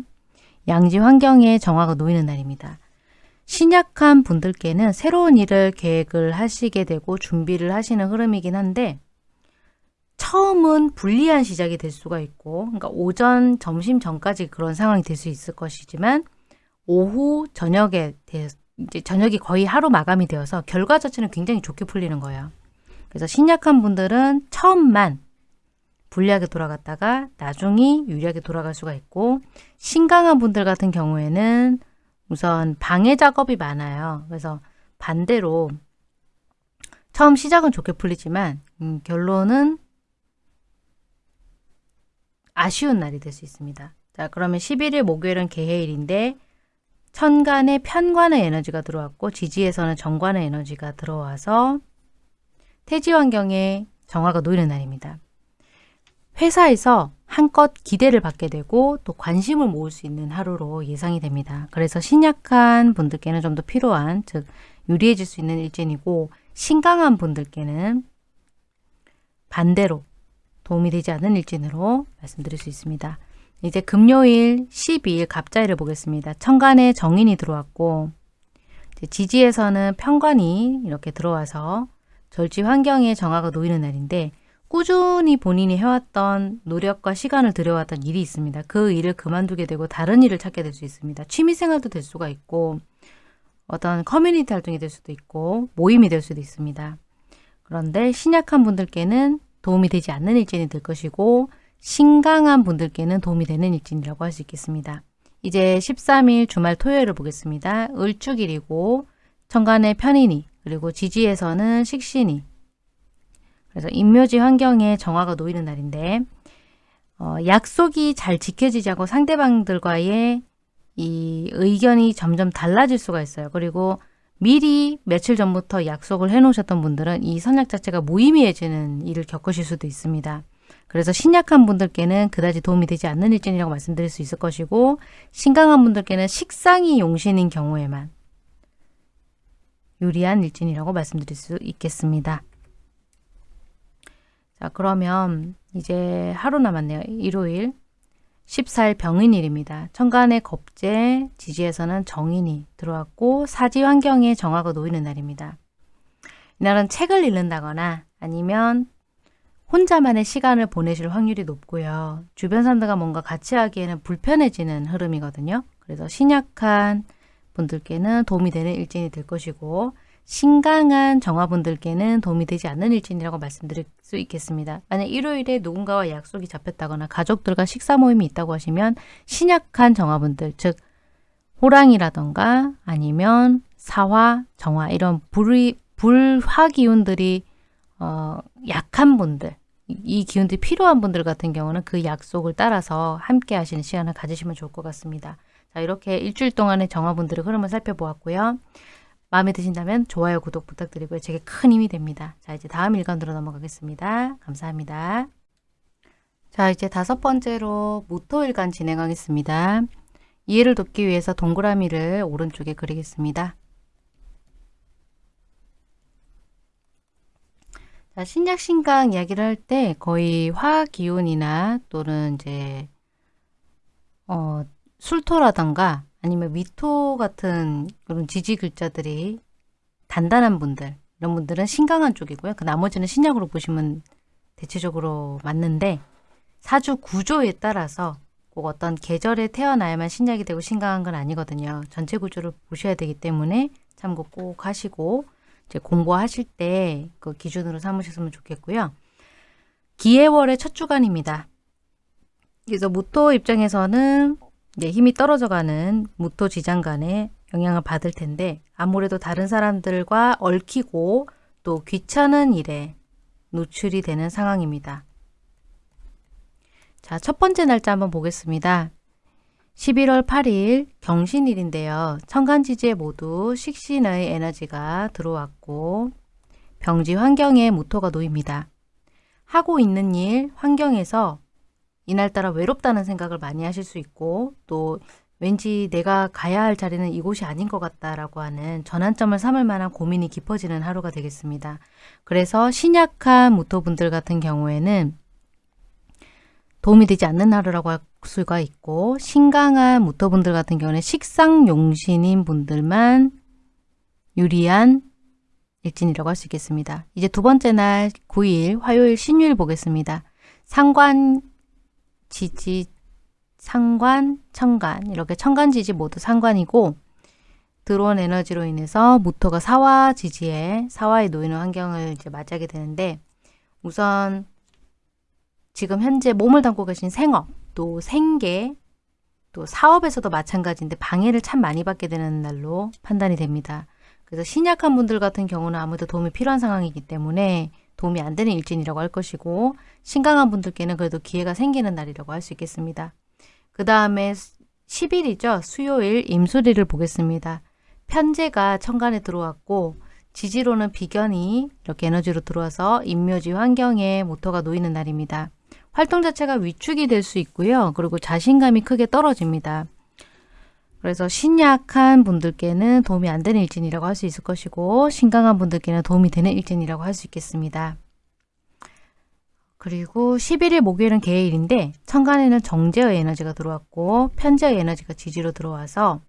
양지 환경에 정화가 놓이는 날입니다. 신약한 분들께는 새로운 일을 계획을 하시게 되고 준비를 하시는 흐름이긴 한데 처음은 불리한 시작이 될 수가 있고 그러니까 오전, 점심 전까지 그런 상황이 될 수 있을 것이지만 오후, 저녁에 이제 저녁이 거의 하루 마감이 되어서 결과 자체는 굉장히 좋게 풀리는 거예요. 그래서 신약한 분들은 처음만 불리하게 돌아갔다가 나중이 유리하게 돌아갈 수가 있고 신강한 분들 같은 경우에는 우선 방해 작업이 많아요. 그래서 반대로 처음 시작은 좋게 풀리지만 음, 결론은 아쉬운 날이 될 수 있습니다. 자 그러면 11일 목요일은 개해일인데 천간에 편관의 에너지가 들어왔고 지지에서는 정관의 에너지가 들어와서 태지 환경에 정화가 놓이는 날입니다. 회사에서 한껏 기대를 받게 되고 또 관심을 모을 수 있는 하루로 예상이 됩니다. 그래서 신약한 분들께는 좀 더 필요한 즉 유리해질 수 있는 일진이고 신강한 분들께는 반대로 도움이 되지 않는 일진으로 말씀드릴 수 있습니다. 이제 금요일 12일 갑자일을 보겠습니다. 천간에 정인이 들어왔고 지지에서는 편관이 이렇게 들어와서 절지 환경에 정화가 놓이는 날인데 꾸준히 본인이 해왔던 노력과 시간을 들여왔던 일이 있습니다. 그 일을 그만두게 되고 다른 일을 찾게 될 수 있습니다. 취미생활도 될 수가 있고 어떤 커뮤니티 활동이 될 수도 있고 모임이 될 수도 있습니다. 그런데 신약한 분들께는 도움이 되지 않는 일진이 될 것이고 신강한 분들께는 도움이 되는 일진이라고 할 수 있겠습니다. 이제 13일 주말 토요일을 보겠습니다. 을축일이고 천간에 편인이 그리고 지지에서는 식신이 그래서 인묘지 환경에 정화가 놓이는 날인데 어, 약속이 잘 지켜지지 않고 상대방들과의 이 의견이 점점 달라질 수가 있어요. 그리고 미리 며칠 전부터 약속을 해놓으셨던 분들은 이 선약 자체가 무의미해지는 일을 겪으실 수도 있습니다. 그래서 신약한 분들께는 그다지 도움이 되지 않는 일진이라고 말씀드릴 수 있을 것이고 신강한 분들께는 식상이 용신인 경우에만 유리한 일진이라고 말씀드릴 수 있겠습니다. 자 그러면 이제 하루 남았네요. 일요일 14일 병인일입니다. 천간의 겁재, 지지에서는 정인이 들어왔고 사지 환경에 정화가 놓이는 날입니다. 이날은 책을 읽는다거나 아니면 혼자만의 시간을 보내실 확률이 높고요. 주변 사람들과 뭔가 같이 하기에는 불편해지는 흐름이거든요. 그래서 신약한 분들께는 도움이 되는 일진이 될 것이고 신강한 정화분들께는 도움이 되지 않는 일진이라고 말씀드릴 수 있겠습니다. 만약 일요일에 누군가와 약속이 잡혔다거나 가족들과 식사 모임이 있다고 하시면 신약한 정화분들, 즉 호랑이라던가 아니면 사화, 정화 이런 불의, 불화 기운들이 어, 약한 분들, 이 기운들이 필요한 분들 같은 경우는 그 약속을 따라서 함께 하시는 시간을 가지시면 좋을 것 같습니다. 자, 이렇게 일주일 동안의 정화분들의 흐름을 살펴보았고요. 마음에 드신다면 좋아요, 구독 부탁드리고요. 제게 큰 힘이 됩니다. 자, 이제 다음 일간으로 넘어가겠습니다. 감사합니다. 자, 이제 다섯 번째로 무토일간 진행하겠습니다. 이해를 돕기 위해서 동그라미를 오른쪽에 그리겠습니다. 자, 신약 신강 이야기를 할 때 거의 화학 기운이나 또는 이제 어, 술토라던가 아니면 미토 같은 그런 지지 글자들이 단단한 분들 이런 분들은 신강한 쪽이고요. 그 나머지는 신약으로 보시면 대체적으로 맞는데 사주 구조에 따라서 꼭 어떤 계절에 태어나야만 신약이 되고 신강한 건 아니거든요. 전체 구조를 보셔야 되기 때문에 참고 꼭 하시고 이제 공부하실 때 그 기준으로 삼으셨으면 좋겠고요. 기해월의 첫 주간입니다. 그래서 무토 입장에서는 이제 힘이 떨어져가는 무토 지장간에 영향을 받을 텐데 아무래도 다른 사람들과 얽히고 또 귀찮은 일에 노출이 되는 상황입니다. 자, 첫 번째 날짜 한번 보겠습니다. 11월 8일 경신일인데요. 천간지지에 모두 식신의 에너지가 들어왔고 병지 환경에 무토가 놓입니다. 하고 있는 일, 환경에서 이날따라 외롭다는 생각을 많이 하실 수 있고 또 왠지 내가 가야 할 자리는 이곳이 아닌 것 같다라고 하는 전환점을 삼을 만한 고민이 깊어지는 하루가 되겠습니다. 그래서 신약한 무토분들 같은 경우에는 도움이 되지 않는 하루라고 할 수가 있고 신강한 무토분들 같은 경우는 식상용신인 분들만 유리한 일진이라고 할 수 있겠습니다. 이제 두 번째 날 9일 화요일 신유일 보겠습니다. 상관, 지지, 상관, 천간 이렇게 천간 지지 모두 상관이고 들어온 에너지로 인해서 무토가 사화 지지에 사화에 놓이는 환경을 이제 맞이하게 되는데 우선 지금 현재 몸을 담고 계신 생업, 또 생계, 또 사업에서도 마찬가지인데 방해를 참 많이 받게 되는 날로 판단이 됩니다. 그래서 신약한 분들 같은 경우는 아무래도 도움이 필요한 상황이기 때문에 도움이 안 되는 일진이라고 할 것이고 신강한 분들께는 그래도 기회가 생기는 날이라고 할 수 있겠습니다. 그 다음에 10일이죠. 수요일 임수리를 보겠습니다. 편제가 천간에 들어왔고 지지로는 비견이 이렇게 에너지로 들어와서 인묘지 환경에 모터가 놓이는 날입니다. 활동 자체가 위축이 될 수 있고요. 그리고 자신감이 크게 떨어집니다. 그래서 신약한 분들께는 도움이 안 되는 일진이라고 할 수 있을 것이고 신강한 분들께는 도움이 되는 일진이라고 할 수 있겠습니다. 그리고 11일 목요일은 개일인데 천간에는 정제의 에너지가 들어왔고 편제의 에너지가 지지로 들어와서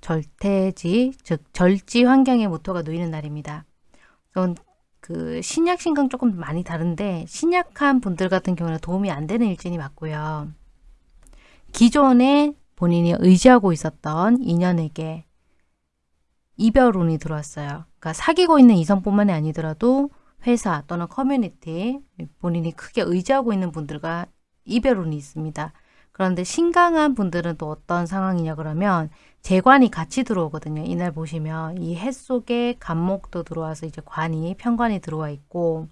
절태지, 즉 절지 환경의 모토가 놓이는 날입니다. 그 신약 신강 조금 많이 다른데 신약한 분들 같은 경우는 도움이 안 되는 일진이 맞고요. 기존에 본인이 의지하고 있었던 인연에게 이별 운이 들어왔어요. 그러니까 사귀고 있는 이성뿐만이 아니더라도 회사 또는 커뮤니티 본인이 크게 의지하고 있는 분들과 이별 운이 있습니다. 그런데 신강한 분들은 또 어떤 상황이냐 그러면 재관이 같이 들어오거든요. 이날 보시면 이 해 속에 간목도 들어와서 이제 관이 편관이 들어와 있고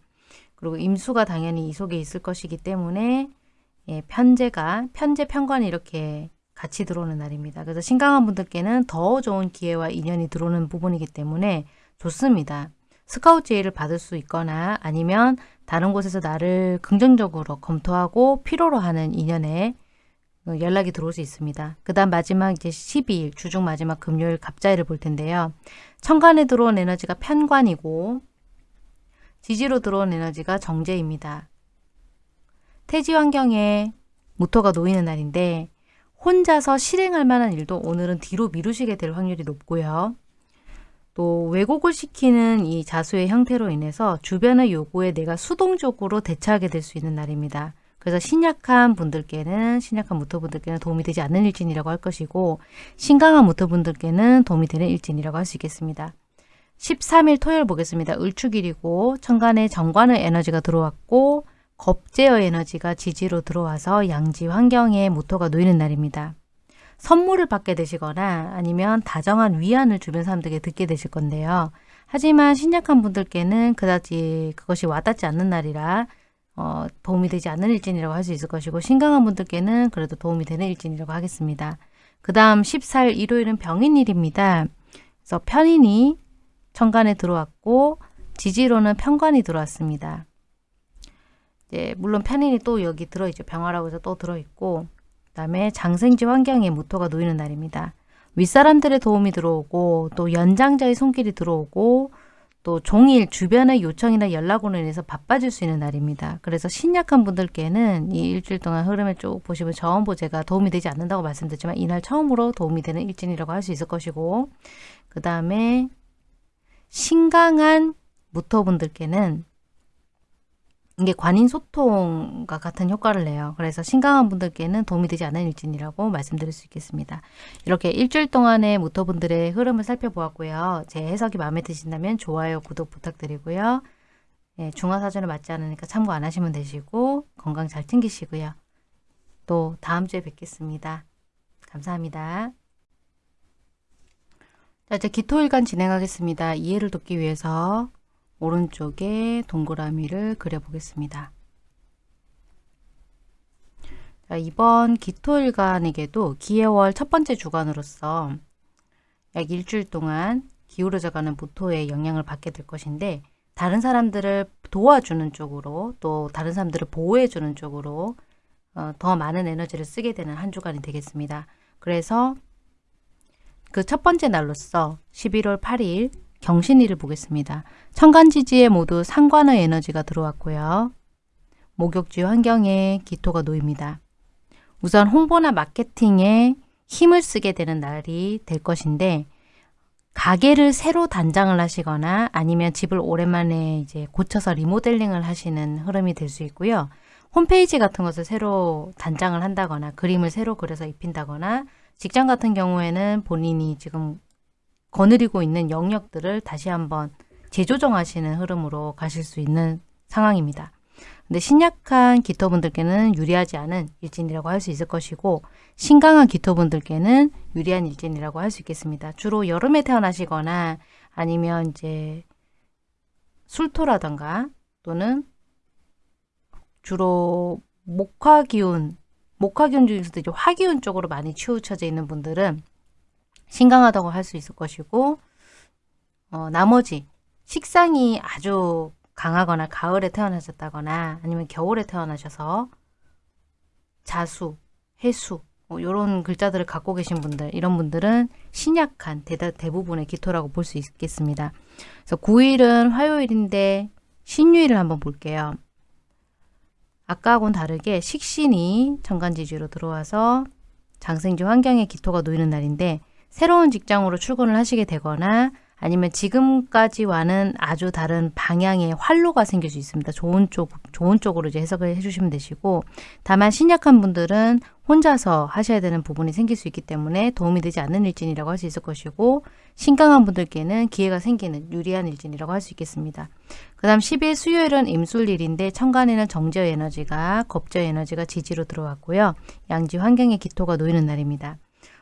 그리고 임수가 당연히 이 속에 있을 것이기 때문에 예, 편제가 편제 편관이 이렇게 같이 들어오는 날입니다. 그래서 신강한 분들께는 더 좋은 기회와 인연이 들어오는 부분이기 때문에 좋습니다. 스카우트 제의를 받을 수 있거나 아니면 다른 곳에서 나를 긍정적으로 검토하고 필요로 하는 인연에 어, 연락이 들어올 수 있습니다. 그 다음 마지막 이제 12일 주중 마지막 금요일 갑자일을 볼 텐데요. 천간에 들어온 에너지가 편관이고 지지로 들어온 에너지가 정제입니다. 태지 환경에 모토가 놓이는 날인데 혼자서 실행할 만한 일도 오늘은 뒤로 미루시게 될 확률이 높고요. 또 왜곡을 시키는 이 자수의 형태로 인해서 주변의 요구에 내가 수동적으로 대처하게 될 수 있는 날입니다. 그래서 신약한 분들께는 신약한 무토분들께는 도움이 되지 않는 일진이라고 할 것이고 신강한 무토분들께는 도움이 되는 일진이라고 할 수 있겠습니다. 13일 토요일 보겠습니다. 을축일이고 천간에 정관의 에너지가 들어왔고 겁제의 에너지가 지지로 들어와서 양지 환경에 무토가 놓이는 날입니다. 선물을 받게 되시거나 아니면 다정한 위안을 주변 사람들에게 듣게 되실 건데요. 하지만 신약한 분들께는 그다지 그것이 와닿지 않는 날이라 어, 도움이 되지 않는 일진이라고 할 수 있을 것이고 신강한 분들께는 그래도 도움이 되는 일진이라고 하겠습니다. 그 다음 14일 일요일은 병인일입니다. 그래서 편인이 천간에 들어왔고 지지로는 편관이 들어왔습니다. 이제 물론 편인이 또 여기 들어있죠. 병화라고 해서 또 들어있고 그 다음에 장생지 환경에 무토가 놓이는 날입니다. 윗사람들의 도움이 들어오고 또 연장자의 손길이 들어오고 또 종일 주변의 요청이나 연락으로 인해서 바빠질 수 있는 날입니다. 그래서 신약한 분들께는 이 일주일 동안 흐름을 쭉 보시면 저음보 제가 도움이 되지 않는다고 말씀드렸지만 이날 처음으로 도움이 되는 일진이라고 할 수 있을 것이고 그 다음에 신강한 무토분들께는 이게 관인 소통과 같은 효과를 내요. 그래서 신강한 분들께는 도움이 되지 않는 일진이라고 말씀드릴 수 있겠습니다. 이렇게 일주일 동안의 모터분들의 흐름을 살펴보았고요. 제 해석이 마음에 드신다면 좋아요, 구독 부탁드리고요. 예, 중화사전을 맞지 않으니까 참고 안 하시면 되시고 건강 잘 챙기시고요. 또 다음 주에 뵙겠습니다. 감사합니다. 자, 이제 기토일간 진행하겠습니다. 이해를 돕기 위해서 오른쪽에 동그라미를 그려보겠습니다. 자, 이번 기토일간에게도 기해월 첫 번째 주간으로서 약 일주일 동안 기울어져가는 무토의 영향을 받게 될 것인데 다른 사람들을 도와주는 쪽으로 또 다른 사람들을 보호해주는 쪽으로 어, 더 많은 에너지를 쓰게 되는 한 주간이 되겠습니다. 그래서 그 첫 번째 날로서 11월 8일 경신일을 보겠습니다. 천간지지에 모두 상관의 에너지가 들어왔고요. 목욕지 환경에 기토가 놓입니다. 우선 홍보나 마케팅에 힘을 쓰게 되는 날이 될 것인데 가게를 새로 단장을 하시거나 아니면 집을 오랜만에 이제 고쳐서 리모델링을 하시는 흐름이 될 수 있고요. 홈페이지 같은 것을 새로 단장을 한다거나 그림을 새로 그려서 입힌다거나 직장 같은 경우에는 본인이 지금 거느리고 있는 영역들을 다시 한번 재조정하시는 흐름으로 가실 수 있는 상황입니다. 근데 신약한 기토분들께는 유리하지 않은 일진이라고 할 수 있을 것이고 신강한 기토분들께는 유리한 일진이라고 할 수 있겠습니다. 주로 여름에 태어나시거나 아니면 이제 술토라던가 또는 주로 목화기운, 목화기운 중에서도 이제 화기운 쪽으로 많이 치우쳐져 있는 분들은 신강하다고 할 수 있을 것이고 어, 나머지 식상이 아주 강하거나 가을에 태어나셨다거나 아니면 겨울에 태어나셔서 자수, 해수 뭐 이런 글자들을 갖고 계신 분들 이런 분들은 신약한 대다, 대부분의 기토라고 볼 수 있겠습니다. 그래서 9일은 화요일인데 신유일을 한번 볼게요. 아까하고는 다르게 식신이 정간지지로 들어와서 장생지 환경에 기토가 놓이는 날인데 새로운 직장으로 출근을 하시게 되거나 아니면 지금까지와는 아주 다른 방향의 활로가 생길 수 있습니다. 좋은 쪽, 좋은 쪽으로 이제 해석을 해주시면 되시고, 다만 신약한 분들은 혼자서 하셔야 되는 부분이 생길 수 있기 때문에 도움이 되지 않는 일진이라고 할 수 있을 것이고, 신강한 분들께는 기회가 생기는 유리한 일진이라고 할 수 있겠습니다. 그 다음 10일 수요일은 임술일인데, 천간에는 정저 에너지가, 겁저 에너지가 지지로 들어왔고요. 양지 환경의 기토가 놓이는 날입니다.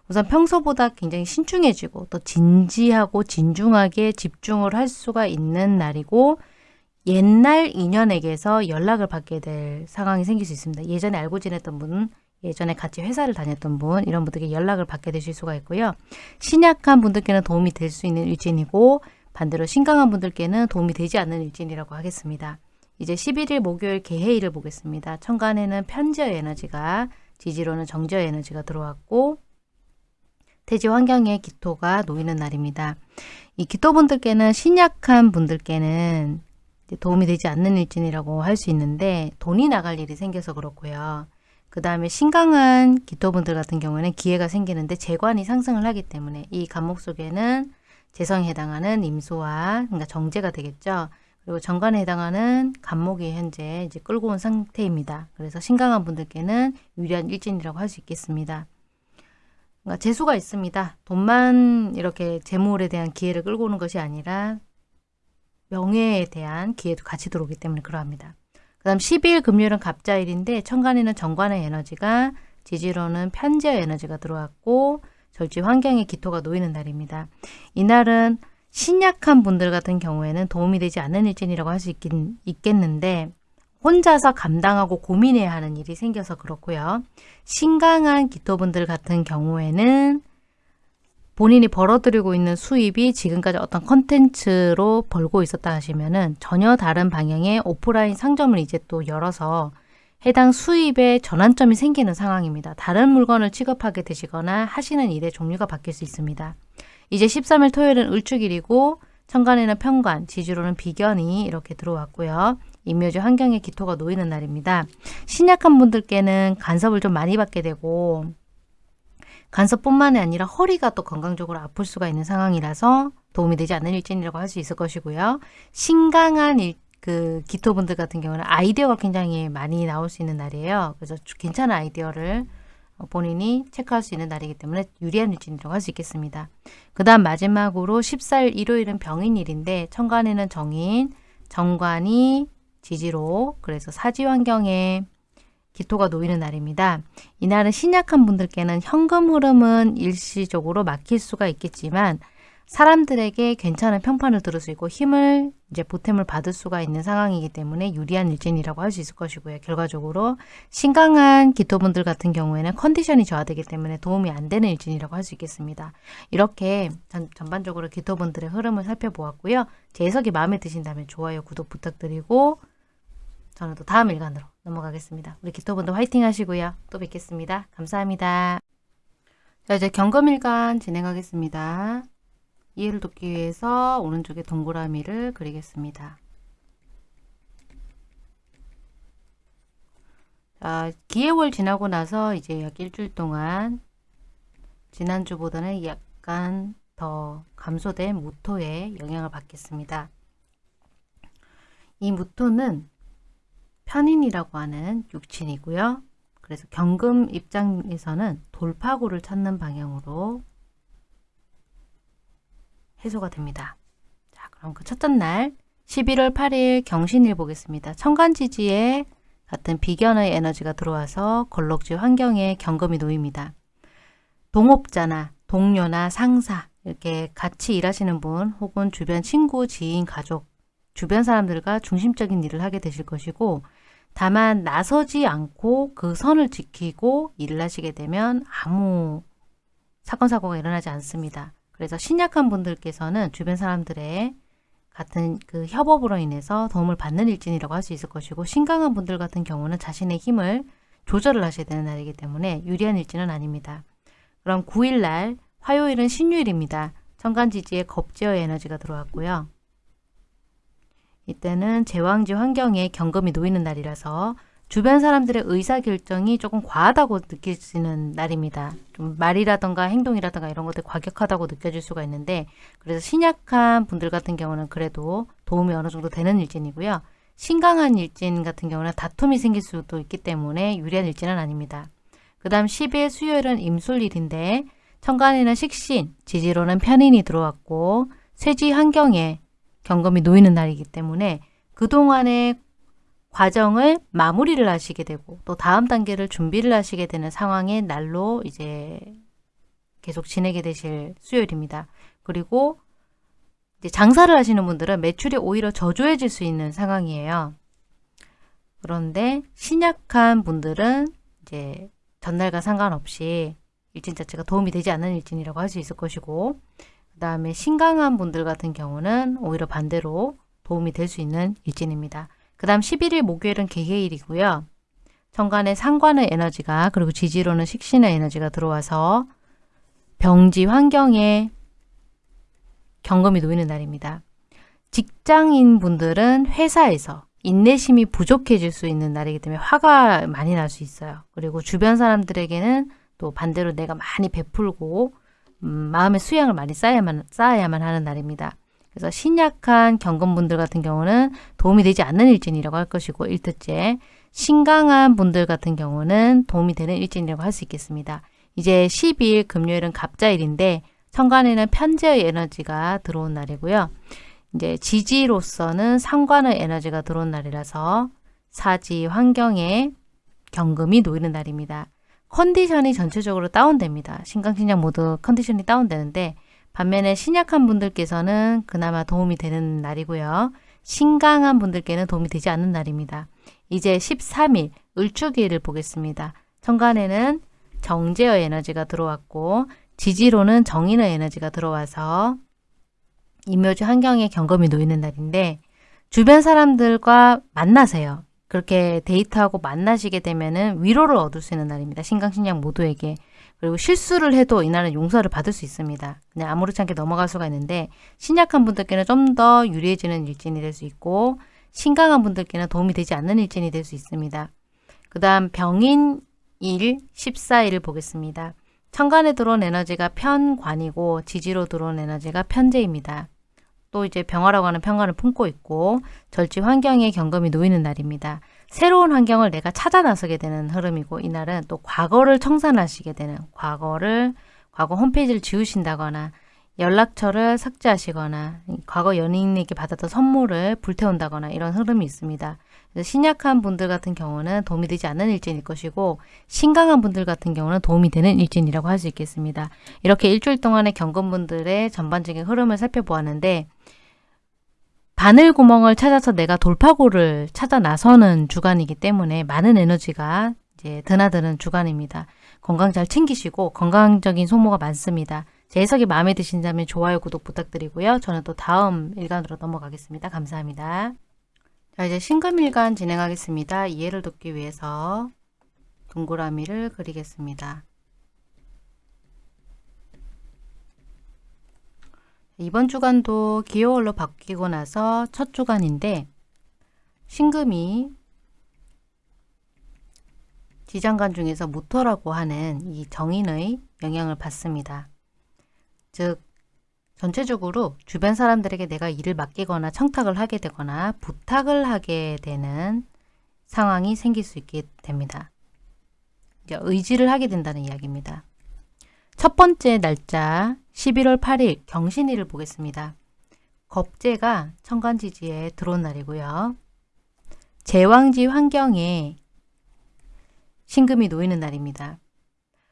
우선 평소보다 굉장히 신중해지고 또 진지하고 진중하게 집중을 할 수가 있는 날이고 옛날 인연에게서 연락을 받게 될 상황이 생길 수 있습니다. 예전에 알고 지냈던 분, 예전에 같이 회사를 다녔던 분 이런 분들께 연락을 받게 되실 수가 있고요. 신약한 분들께는 도움이 될 수 있는 일진이고 반대로 신강한 분들께는 도움이 되지 않는 일진이라고 하겠습니다. 이제 11일 목요일 개해일을 보겠습니다. 천간에는 편저 에너지가 지지로는 정저 에너지가 들어왔고 대지 환경에 기토가 놓이는 날입니다. 이 기토분들께는 신약한 분들께는 도움이 되지 않는 일진이라고 할 수 있는데 돈이 나갈 일이 생겨서 그렇고요. 그 다음에 신강한 기토분들 같은 경우에는 기회가 생기는데 재관이 상승을 하기 때문에 이 간목 속에는 재성에 해당하는 임수와 그러니까 정제가 되겠죠. 그리고 정관에 해당하는 간목이 현재 이제 끌고 온 상태입니다. 그래서 신강한 분들께는 유리한 일진이라고 할 수 있겠습니다. 그러니까 재수가 있습니다. 돈만 이렇게 재물에 대한 기회를 끌고 오는 것이 아니라 명예에 대한 기회도 같이 들어오기 때문에 그러합니다. 그 다음 12일 금요일은 갑자일인데 천간에는 정관의 에너지가 지지로는 편재 에너지가 들어왔고 절지 환경에 기토가 놓이는 날입니다. 이날은 신약한 분들 같은 경우에는 도움이 되지 않는 일진이라고 할 수 있겠는데 혼자서 감당하고 고민해야 하는 일이 생겨서 그렇고요. 신강한 기토분들 같은 경우에는 본인이 벌어들이고 있는 수입이 지금까지 어떤 컨텐츠로 벌고 있었다 하시면은 전혀 다른 방향의 오프라인 상점을 이제 또 열어서 해당 수입에 전환점이 생기는 상황입니다. 다른 물건을 취급하게 되시거나 하시는 일의 종류가 바뀔 수 있습니다. 이제 13일 토요일은 을축일이고 천간에는 편관, 지주로는 비견이 이렇게 들어왔고요. 임묘지 환경에 기토가 놓이는 날입니다. 신약한 분들께는 간섭을 좀 많이 받게 되고 간섭뿐만이 아니라 허리가 또 건강적으로 아플 수가 있는 상황이라서 도움이 되지 않는 일진이라고 할 수 있을 것이고요. 신강한 일, 그 기토분들 같은 경우는 아이디어가 굉장히 많이 나올 수 있는 날이에요. 그래서 괜찮은 아이디어를 본인이 체크할 수 있는 날이기 때문에 유리한 일진이라고 할 수 있겠습니다. 그 다음 마지막으로 14일 일요일은 병인일인데 천간에는 정인, 정관이 지지로 그래서 사지 환경에 기토가 놓이는 날입니다. 이날은 신약한 분들께는 현금 흐름은 일시적으로 막힐 수가 있겠지만 사람들에게 괜찮은 평판을 들을 수 있고 힘을 이제 보탬을 받을 수가 있는 상황이기 때문에 유리한 일진이라고 할 수 있을 것이고요. 결과적으로 신강한 기토분들 같은 경우에는 컨디션이 저하되기 때문에 도움이 안 되는 일진이라고 할 수 있겠습니다. 이렇게 전, 전반적으로 기토분들의 흐름을 살펴보았고요. 제 해석이 마음에 드신다면 좋아요, 구독 부탁드리고 저는 또 다음 일간으로 넘어가겠습니다. 우리 기토분들 화이팅 하시고요. 또 뵙겠습니다. 감사합니다. 자 이제 경금일간 진행하겠습니다. 이해를 돕기 위해서 오른쪽에 동그라미를 그리겠습니다. 자, 기해월 지나고 나서 이제 약 일주일 동안 지난주보다는 약간 더 감소된 무토의 영향을 받겠습니다. 이 무토는 편인이라고 하는 육친이고요. 그래서 경금 입장에서는 돌파구를 찾는 방향으로 해소가 됩니다. 자, 그럼 그 첫째 날 11월 8일 경신일 보겠습니다. 천간지지에 같은 비견의 에너지가 들어와서 걸럭지 환경에 경금이 놓입니다. 동업자나 동료나 상사 이렇게 같이 일하시는 분 혹은 주변 친구, 지인, 가족 주변 사람들과 중심적인 일을 하게 되실 것이고 다만 나서지 않고 그 선을 지키고 일을 하시게 되면 아무 사건 사고가 일어나지 않습니다. 그래서 신약한 분들께서는 주변 사람들의 같은 그 협업으로 인해서 도움을 받는 일진이라고 할 수 있을 것이고 신강한 분들 같은 경우는 자신의 힘을 조절을 하셔야 되는 날이기 때문에 유리한 일진은 아닙니다. 그럼 9일날 화요일은 신유일입니다. 천간지지에 겁제어 에너지가 들어왔고요. 이때는 제왕지 환경에 경금이 놓이는 날이라서 주변 사람들의 의사결정이 조금 과하다고 느껴지는 날입니다. 좀 말이라던가 행동이라던가 이런 것들이 과격하다고 느껴질 수가 있는데 그래서 신약한 분들 같은 경우는 그래도 도움이 어느 정도 되는 일진이고요. 신강한 일진 같은 경우는 다툼이 생길 수도 있기 때문에 유리한 일진은 아닙니다. 그 다음 10일 수요일은 임술일인데 천간에는 식신, 지지로는 편인이 들어왔고 쇠지 환경에 경금이 놓이는 날이기 때문에 그동안의 과정을 마무리를 하시게 되고 또 다음 단계를 준비를 하시게 되는 상황의 날로 이제 계속 지내게 되실 수요일입니다. 그리고 이제 장사를 하시는 분들은 매출이 오히려 저조해질 수 있는 상황이에요. 그런데 신약한 분들은 이제 전날과 상관없이 일진 자체가 도움이 되지 않는 일진이라고 할 수 있을 것이고 그 다음에 신강한 분들 같은 경우는 오히려 반대로 도움이 될 수 있는 일진입니다. 그 다음 11일 목요일은 개해일이고요. 천간에 상관의 에너지가 그리고 지지로는 식신의 에너지가 들어와서 병지 환경에 경금이 놓이는 날입니다. 직장인 분들은 회사에서 인내심이 부족해질 수 있는 날이기 때문에 화가 많이 날 수 있어요. 그리고 주변 사람들에게는 또 반대로 내가 많이 베풀고 음, 마음의 수양을 많이 쌓아야만, 쌓아야만 하는 날입니다. 그래서 신약한 경금분들 같은 경우는 도움이 되지 않는 일진이라고 할 것이고 1트째 신강한 분들 같은 경우는 도움이 되는 일진이라고 할 수 있겠습니다. 이제 12일 금요일은 갑자일인데 천간에는 편제의 에너지가 들어온 날이고요. 이제 지지로서는 상관의 에너지가 들어온 날이라서 사지 환경에 경금이 놓이는 날입니다. 컨디션이 전체적으로 다운됩니다. 신강신약 모두 컨디션이 다운되는데 반면에 신약한 분들께서는 그나마 도움이 되는 날이고요. 신강한 분들께는 도움이 되지 않는 날입니다. 이제 13일 을주기를 보겠습니다. 천간에는 정제의 에너지가 들어왔고 지지로는 정인의 에너지가 들어와서 임묘주 환경에 경금이 놓이는 날인데 주변 사람들과 만나세요. 그렇게 데이트하고 만나시게 되면은 위로를 얻을 수 있는 날입니다. 신강신약 모두에게. 그리고 실수를 해도 이날은 용서를 받을 수 있습니다. 그냥 아무렇지 않게 넘어갈 수가 있는데 신약한 분들께는 좀 더 유리해지는 일진이 될 수 있고 신강한 분들께는 도움이 되지 않는 일진이 될 수 있습니다. 그 다음 병인 일 14일을 보겠습니다. 천간에 들어온 에너지가 편관이고 지지로 들어온 에너지가 편재입니다. 또 이제 병화라고 하는 편관을 품고 있고 절지 환경에 경금이 놓이는 날입니다. 새로운 환경을 내가 찾아 나서게 되는 흐름이고 이날은 또 과거를 청산하시게 되는 과거를 과거 홈페이지를 지우신다거나 연락처를 삭제하시거나 과거 연인에게 받았던 선물을 불태운다거나 이런 흐름이 있습니다. 신약한 분들 같은 경우는 도움이 되지 않는 일진일 것이고 신강한 분들 같은 경우는 도움이 되는 일진이라고 할 수 있겠습니다. 이렇게 일주일 동안의 경금분들의 전반적인 흐름을 살펴보았는데 바늘 구멍을 찾아서 내가 돌파구를 찾아 나서는 주간이기 때문에 많은 에너지가 이제 드나드는 주간입니다. 건강 잘 챙기시고 건강적인 소모가 많습니다. 제 해석이 마음에 드신다면 좋아요, 구독 부탁드리고요. 저는 또 다음 일간으로 넘어가겠습니다. 감사합니다. 자, 이제 신금일간 진행하겠습니다. 이해를 돕기 위해서 동그라미를 그리겠습니다. 이번 주간도 기호월로 바뀌고 나서 첫 주간인데 신금이 지장간 중에서 무토라고 하는 이 정인의 영향을 받습니다. 즉 전체적으로 주변 사람들에게 내가 일을 맡기거나 청탁을 하게 되거나 부탁을 하게 되는 상황이 생길 수 있게 됩니다. 의지를 하게 된다는 이야기입니다. 첫 번째 날짜 11월 8일 경신일을 보겠습니다. 겁재가 천간지지에 들어온 날이고요. 제왕지 환경에 신금이 놓이는 날입니다.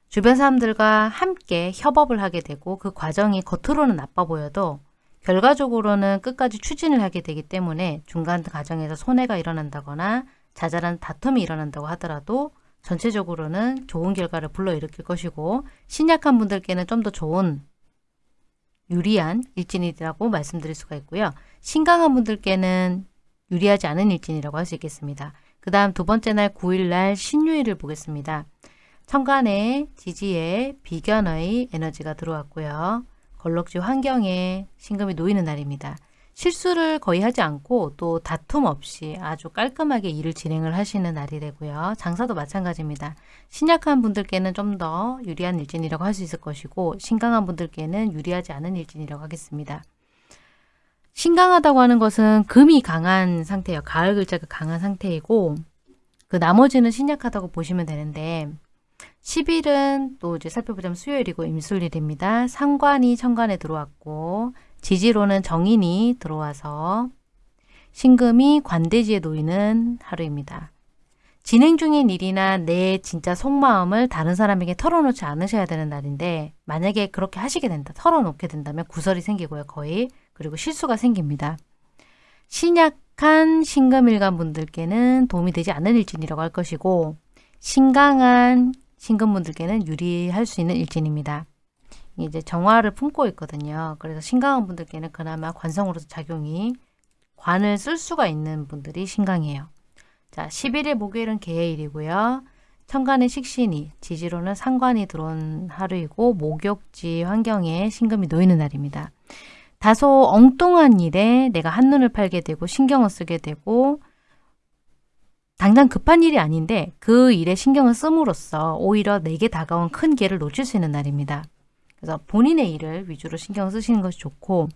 주변 사람들과 함께 협업을 하게 되고 그 과정이 겉으로는 나빠 보여도 결과적으로는 끝까지 추진을 하게 되기 때문에 중간 과정에서 손해가 일어난다거나 자잘한 다툼이 일어난다고 하더라도 전체적으로는 좋은 결과를 불러일으킬 것이고 신약한 분들께는 좀 더 좋은 유리한 일진이라고 말씀드릴 수가 있고요. 신강한 분들께는 유리하지 않은 일진이라고 할 수 있겠습니다. 그 다음 두 번째 날 9일날 신유일을 보겠습니다. 천간에 지지에 비견의 에너지가 들어왔고요. 걸럭지 환경에 신금이 놓이는 날입니다. 실수를 거의 하지 않고 또 다툼 없이 아주 깔끔하게 일을 진행을 하시는 날이 되고요. 장사도 마찬가지입니다. 신약한 분들께는 좀 더 유리한 일진이라고 할 수 있을 것이고 신강한 분들께는 유리하지 않은 일진이라고 하겠습니다. 신강하다고 하는 것은 금이 강한 상태예요. 가을 글자가 강한 상태이고 그 나머지는 신약하다고 보시면 되는데 10일은 또 이제 살펴보자면 수요일이고 임술일입니다. 상관이 천간에 들어왔고 지지로는 정인이 들어와서 신금이 관대지에 놓이는 하루입니다. 진행 중인 일이나 내 진짜 속마음을 다른 사람에게 털어놓지 않으셔야 되는 날인데 만약에 그렇게 하시게 된다, 털어놓게 된다면 구설이 생기고요. 거의. 그리고 실수가 생깁니다. 신약한 신금일간 분들께는 도움이 되지 않는 일진이라고 할 것이고 신강한 신금분들께는 유리할 수 있는 일진입니다. 이제 정화를 품고 있거든요. 그래서 신강한 분들께는 그나마 관성으로서 작용이 관을 쓸 수가 있는 분들이 신강이에요. 자, 11일 목요일은 개해일이고요. 천간의 식신이, 지지로는 상관이 들어온 하루이고 목욕지 환경에 신금이 놓이는 날입니다. 다소 엉뚱한 일에 내가 한눈을 팔게 되고 신경을 쓰게 되고 당장 급한 일이 아닌데 그 일에 신경을 씀으로써 오히려 내게 다가온 큰 기회를 놓칠 수 있는 날입니다. 그래서 본인의 일을 위주로 신경 쓰시는 것이 좋고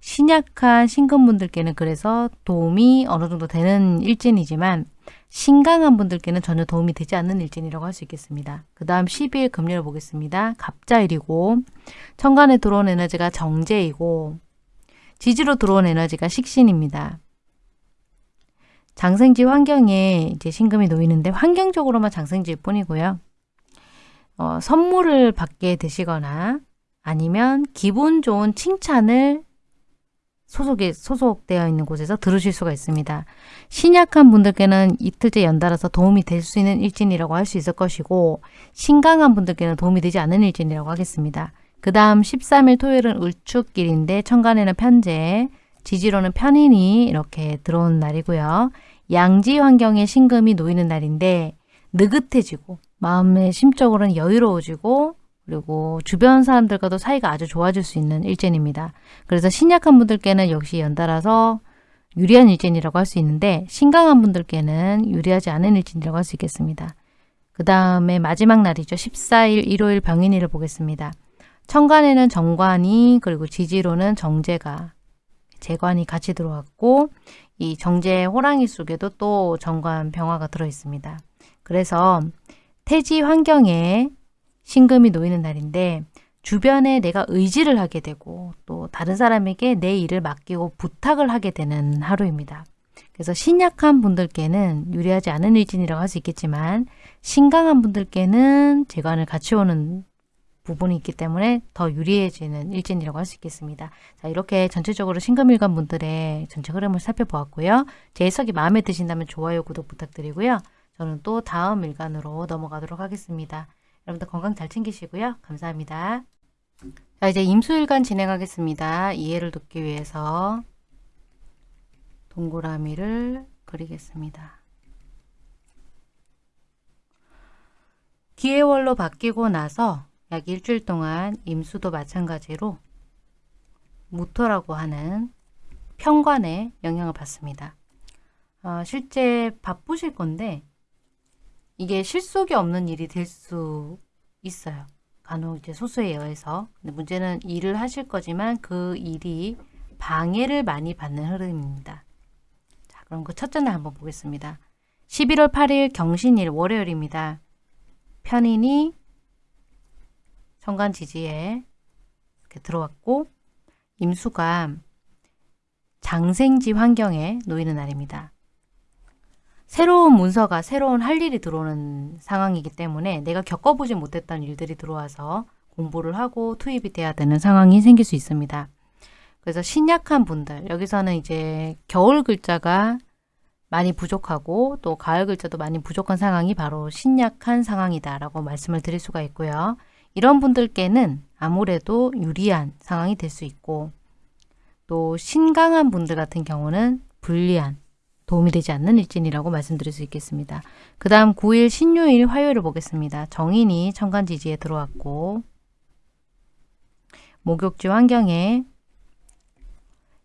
신약한 신금분들께는 그래서 도움이 어느 정도 되는 일진이지만 신강한 분들께는 전혀 도움이 되지 않는 일진이라고 할 수 있겠습니다. 그 다음 12일 금요일 보겠습니다. 갑자일이고 천간에 들어온 에너지가 정제이고 지지로 들어온 에너지가 식신입니다. 장생지 환경에 이제 신금이 놓이는데 환경적으로만 장생지일 뿐이고요. 어, 선물을 받게 되시거나 아니면 기분 좋은 칭찬을 소속에 소속되어 있는 곳에서 들으실 수가 있습니다. 신약한 분들께는 이틀째 연달아서 도움이 될 수 있는 일진이라고 할 수 있을 것이고 신강한 분들께는 도움이 되지 않는 일진이라고 하겠습니다. 그 다음 13일 토요일은 을축길인데 천간에는 편제, 지지로는 편인이 이렇게 들어온 날이고요. 양지 환경에 신금이 놓이는 날인데 느긋해지고 마음의 심적으로는 여유로워지고 그리고 주변 사람들과도 사이가 아주 좋아질 수 있는 일진입니다. 그래서 신약한 분들께는 역시 연달아서 유리한 일진이라고 할 수 있는데 신강한 분들께는 유리하지 않은 일진이라고 할 수 있겠습니다. 그 다음에 마지막 날이죠. 14일 일요일 병인일을 보겠습니다. 천간에는 정관이 그리고 지지로는 정제가 재관이 같이 들어왔고 이 정제 호랑이 속에도 또 정관 병화가 들어 있습니다. 그래서 태지 환경에 신금이 놓이는 날인데 주변에 내가 의지를 하게 되고 또 다른 사람에게 내 일을 맡기고 부탁을 하게 되는 하루입니다. 그래서 신약한 분들께는 유리하지 않은 일진이라고 할 수 있겠지만 신강한 분들께는 재관을 같이 오는 부분이 있기 때문에 더 유리해지는 일진이라고 할 수 있겠습니다. 자 이렇게 전체적으로 신금일간 분들의 전체 흐름을 살펴보았고요. 제 해석이 마음에 드신다면 좋아요, 구독 부탁드리고요. 저는 또 다음 일간으로 넘어가도록 하겠습니다. 여러분들 건강 잘 챙기시고요. 감사합니다. 자 이제 임수일간 진행하겠습니다. 이해를 돕기 위해서 동그라미를 그리겠습니다. 기해월로 바뀌고 나서 약 일주일 동안 임수도 마찬가지로 무토라고 하는 편관에 영향을 받습니다. 어, 실제 바쁘실 건데 이게 실속이 없는 일이 될 수 있어요. 간혹 이제 소수에 의해서. 근데 문제는 일을 하실 거지만 그 일이 방해를 많이 받는 흐름입니다. 자, 그럼 그 첫째 날 한번 보겠습니다. 11월 8일 경신일 월요일입니다. 편인이 천간 지지에 이렇게 들어왔고 임수가 장생지 환경에 놓이는 날입니다. 새로운 문서가 새로운 할 일이 들어오는 상황이기 때문에 내가 겪어보지 못했던 일들이 들어와서 공부를 하고 투입이 돼야 되는 상황이 생길 수 있습니다. 그래서 신약한 분들 여기서는 이제 겨울 글자가 많이 부족하고 또 가을 글자도 많이 부족한 상황이 바로 신약한 상황이다 라고 말씀을 드릴 수가 있고요. 이런 분들께는 아무래도 유리한 상황이 될 수 있고 또 신강한 분들 같은 경우는 불리한 도움이 되지 않는 일진이라고 말씀드릴 수 있겠습니다. 그 다음 9일 신요일 화요일을 보겠습니다. 정인이 천간지지에 들어왔고 목욕지 환경에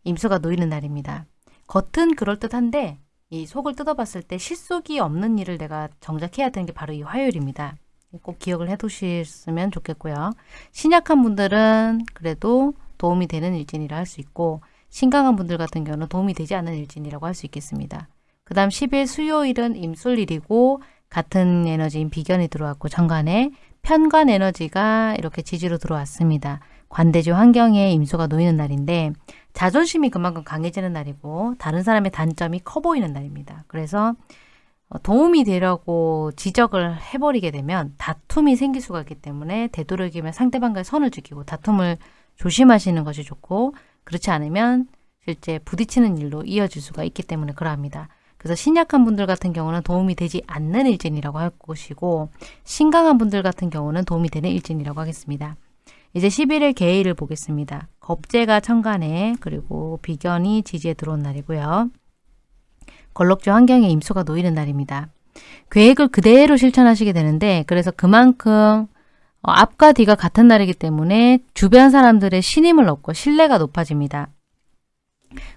임수가 놓이는 날입니다. 겉은 그럴듯한데 이 속을 뜯어봤을 때 실속이 없는 일을 내가 정작 해야 되는 게 바로 이 화요일입니다. 꼭 기억을 해두셨으면 좋겠고요. 신약한 분들은 그래도 도움이 되는 일진이라 할 수 있고 신강한 분들 같은 경우는 도움이 되지 않는 일진이라고 할 수 있겠습니다. 그 다음 10일 수요일은 임술일이고 같은 에너지인 비견이 들어왔고 정관에 편관 에너지가 이렇게 지지로 들어왔습니다. 관대지 환경에 임수가 놓이는 날인데 자존심이 그만큼 강해지는 날이고 다른 사람의 단점이 커 보이는 날입니다. 그래서 도움이 되려고 지적을 해버리게 되면 다툼이 생길 수가 있기 때문에 되도록이면 상대방과의 선을 지키고 다툼을 조심하시는 것이 좋고 그렇지 않으면 실제 부딪히는 일로 이어질 수가 있기 때문에 그러합니다. 그래서 신약한 분들 같은 경우는 도움이 되지 않는 일진이라고 할 것이고 신강한 분들 같은 경우는 도움이 되는 일진이라고 하겠습니다. 이제 11일 개일을 보겠습니다. 겁재가 천간에 그리고 비견이 지지에 들어온 날이고요. 걸럭주 환경에 임수가 놓이는 날입니다. 계획을 그대로 실천하시게 되는데 그래서 그만큼 어, 앞과 뒤가 같은 날이기 때문에 주변 사람들의 신임을 얻고 신뢰가 높아집니다.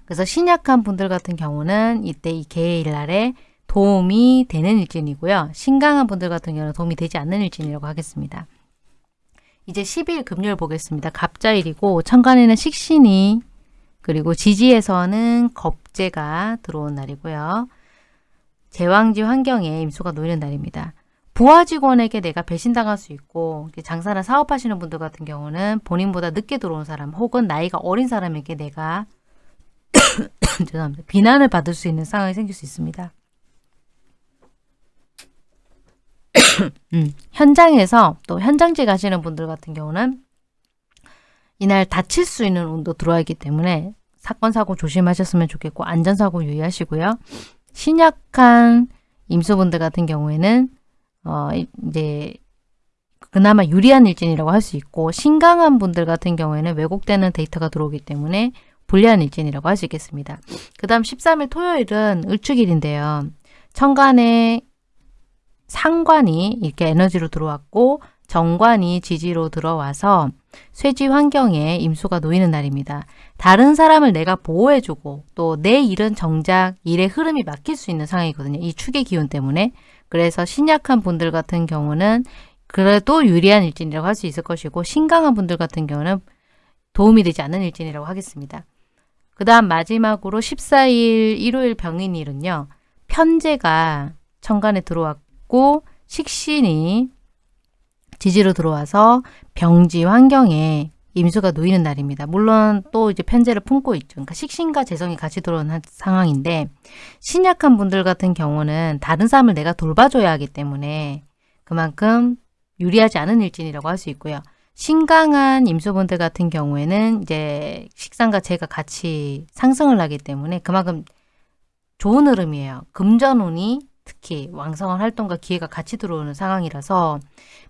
그래서 신약한 분들 같은 경우는 이때 이 개일 날에 도움이 되는 일진이고요. 신강한 분들 같은 경우는 도움이 되지 않는 일진이라고 하겠습니다. 이제 10일 금요일 보겠습니다. 갑자일이고 천간에는 식신이 그리고 지지에서는 겁재가 들어온 날이고요. 제왕지 환경에 임수가 놓이는 날입니다. 부하 직원에게 내가 배신당할 수 있고 장사나 사업하시는 분들 같은 경우는 본인보다 늦게 들어온 사람 혹은 나이가 어린 사람에게 내가 죄송합니다. 비난을 받을 수 있는 상황이 생길 수 있습니다. 음, 현장에서 또 현장직 하시는 분들 같은 경우는 이날 다칠 수 있는 운도 들어와 있기 때문에 사건 사고 조심하셨으면 좋겠고 안전사고 유의하시고요. 신약한 임수분들 같은 경우에는 어 이제 그나마 유리한 일진이라고 할 수 있고 신강한 분들 같은 경우에는 왜곡되는 데이터가 들어오기 때문에 불리한 일진이라고 할 수 있겠습니다. 그 다음 13일 토요일은 을축일인데요. 천간에 상관이 이렇게 에너지로 들어왔고 정관이 지지로 들어와서 쇠지 환경에 임수가 놓이는 날입니다. 다른 사람을 내가 보호해주고 또 내 일은 정작 일의 흐름이 막힐 수 있는 상황이거든요. 이 축의 기운 때문에. 그래서 신약한 분들 같은 경우는 그래도 유리한 일진이라고 할 수 있을 것이고 신강한 분들 같은 경우는 도움이 되지 않는 일진이라고 하겠습니다. 그 다음 마지막으로 14일 일요일 병인일은요. 편제가 천간에 들어왔고 식신이 지지로 들어와서 병지 환경에 임수가 놓이는 날입니다. 물론 또 이제 편제를 품고 있죠. 그러니까 식신과 재성이 같이 들어오는 상황인데 신약한 분들 같은 경우는 다른 사람을 내가 돌봐줘야 하기 때문에 그만큼 유리하지 않은 일진이라고 할 수 있고요. 신강한 임수분들 같은 경우에는 이제 식상과 재가 같이 상승을 하기 때문에 그만큼 좋은 흐름이에요. 금전운이 특히 왕성한 활동과 기회가 같이 들어오는 상황이라서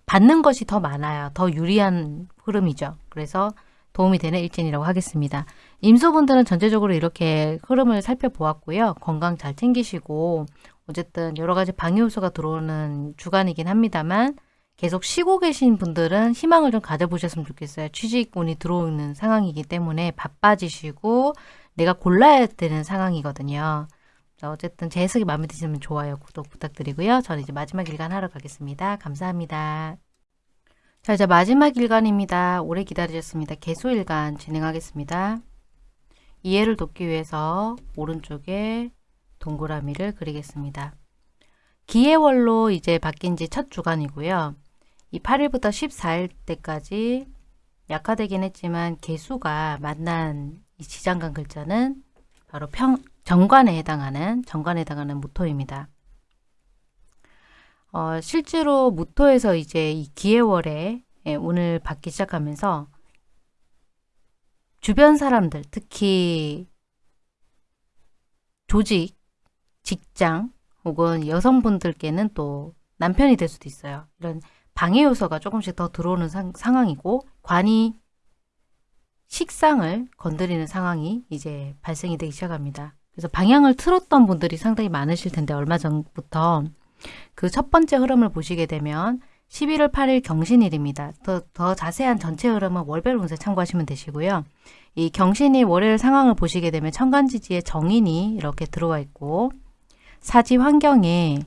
받는 것이 더 많아요. 더 유리한 흐름이죠. 그래서 도움이 되는 일진이라고 하겠습니다. 임수분들은 전체적으로 이렇게 흐름을 살펴보았고요. 건강 잘 챙기시고 어쨌든 여러 가지 방해 요소가 들어오는 주간이긴 합니다만 계속 쉬고 계신 분들은 희망을 좀 가져보셨으면 좋겠어요. 취직운이 들어오는 상황이기 때문에 바빠지시고 내가 골라야 되는 상황이거든요. 어쨌든 제 해석이 마음에 드시면 좋아요, 구독 부탁드리고요. 저는 이제 마지막 일간 하러 가겠습니다. 감사합니다. 자, 이제 마지막 일간입니다. 오래 기다리셨습니다. 개소일간 진행하겠습니다. 이해를 돕기 위해서 오른쪽에 동그라미를 그리겠습니다. 기해월로 이제 바뀐 지 첫 주간이고요. 이 8일부터 14일 때까지 약화되긴 했지만 개수가 만난 이 지장간 글자는 바로 평, 정관에 해당하는 정관에 해당하는 무토입니다. 어, 실제로 무토에서 이제 이 기해월에 예, 운을 받기 시작하면서 주변 사람들 특히 조직, 직장 혹은 여성분들께는 또 남편이 될 수도 있어요. 이런 방해 요소가 조금씩 더 들어오는 상, 상황이고 관이 식상을 건드리는 상황이 이제 발생이 되기 시작합니다. 그래서 방향을 틀었던 분들이 상당히 많으실 텐데 얼마 전부터 그 첫 번째 흐름을 보시게 되면 11월 8일 경신일입니다. 더, 더 자세한 전체 흐름은 월별 운세 참고하시면 되시고요. 이 경신이 월요일 상황을 보시게 되면 천간지지에 정인이 이렇게 들어와 있고 사지 환경에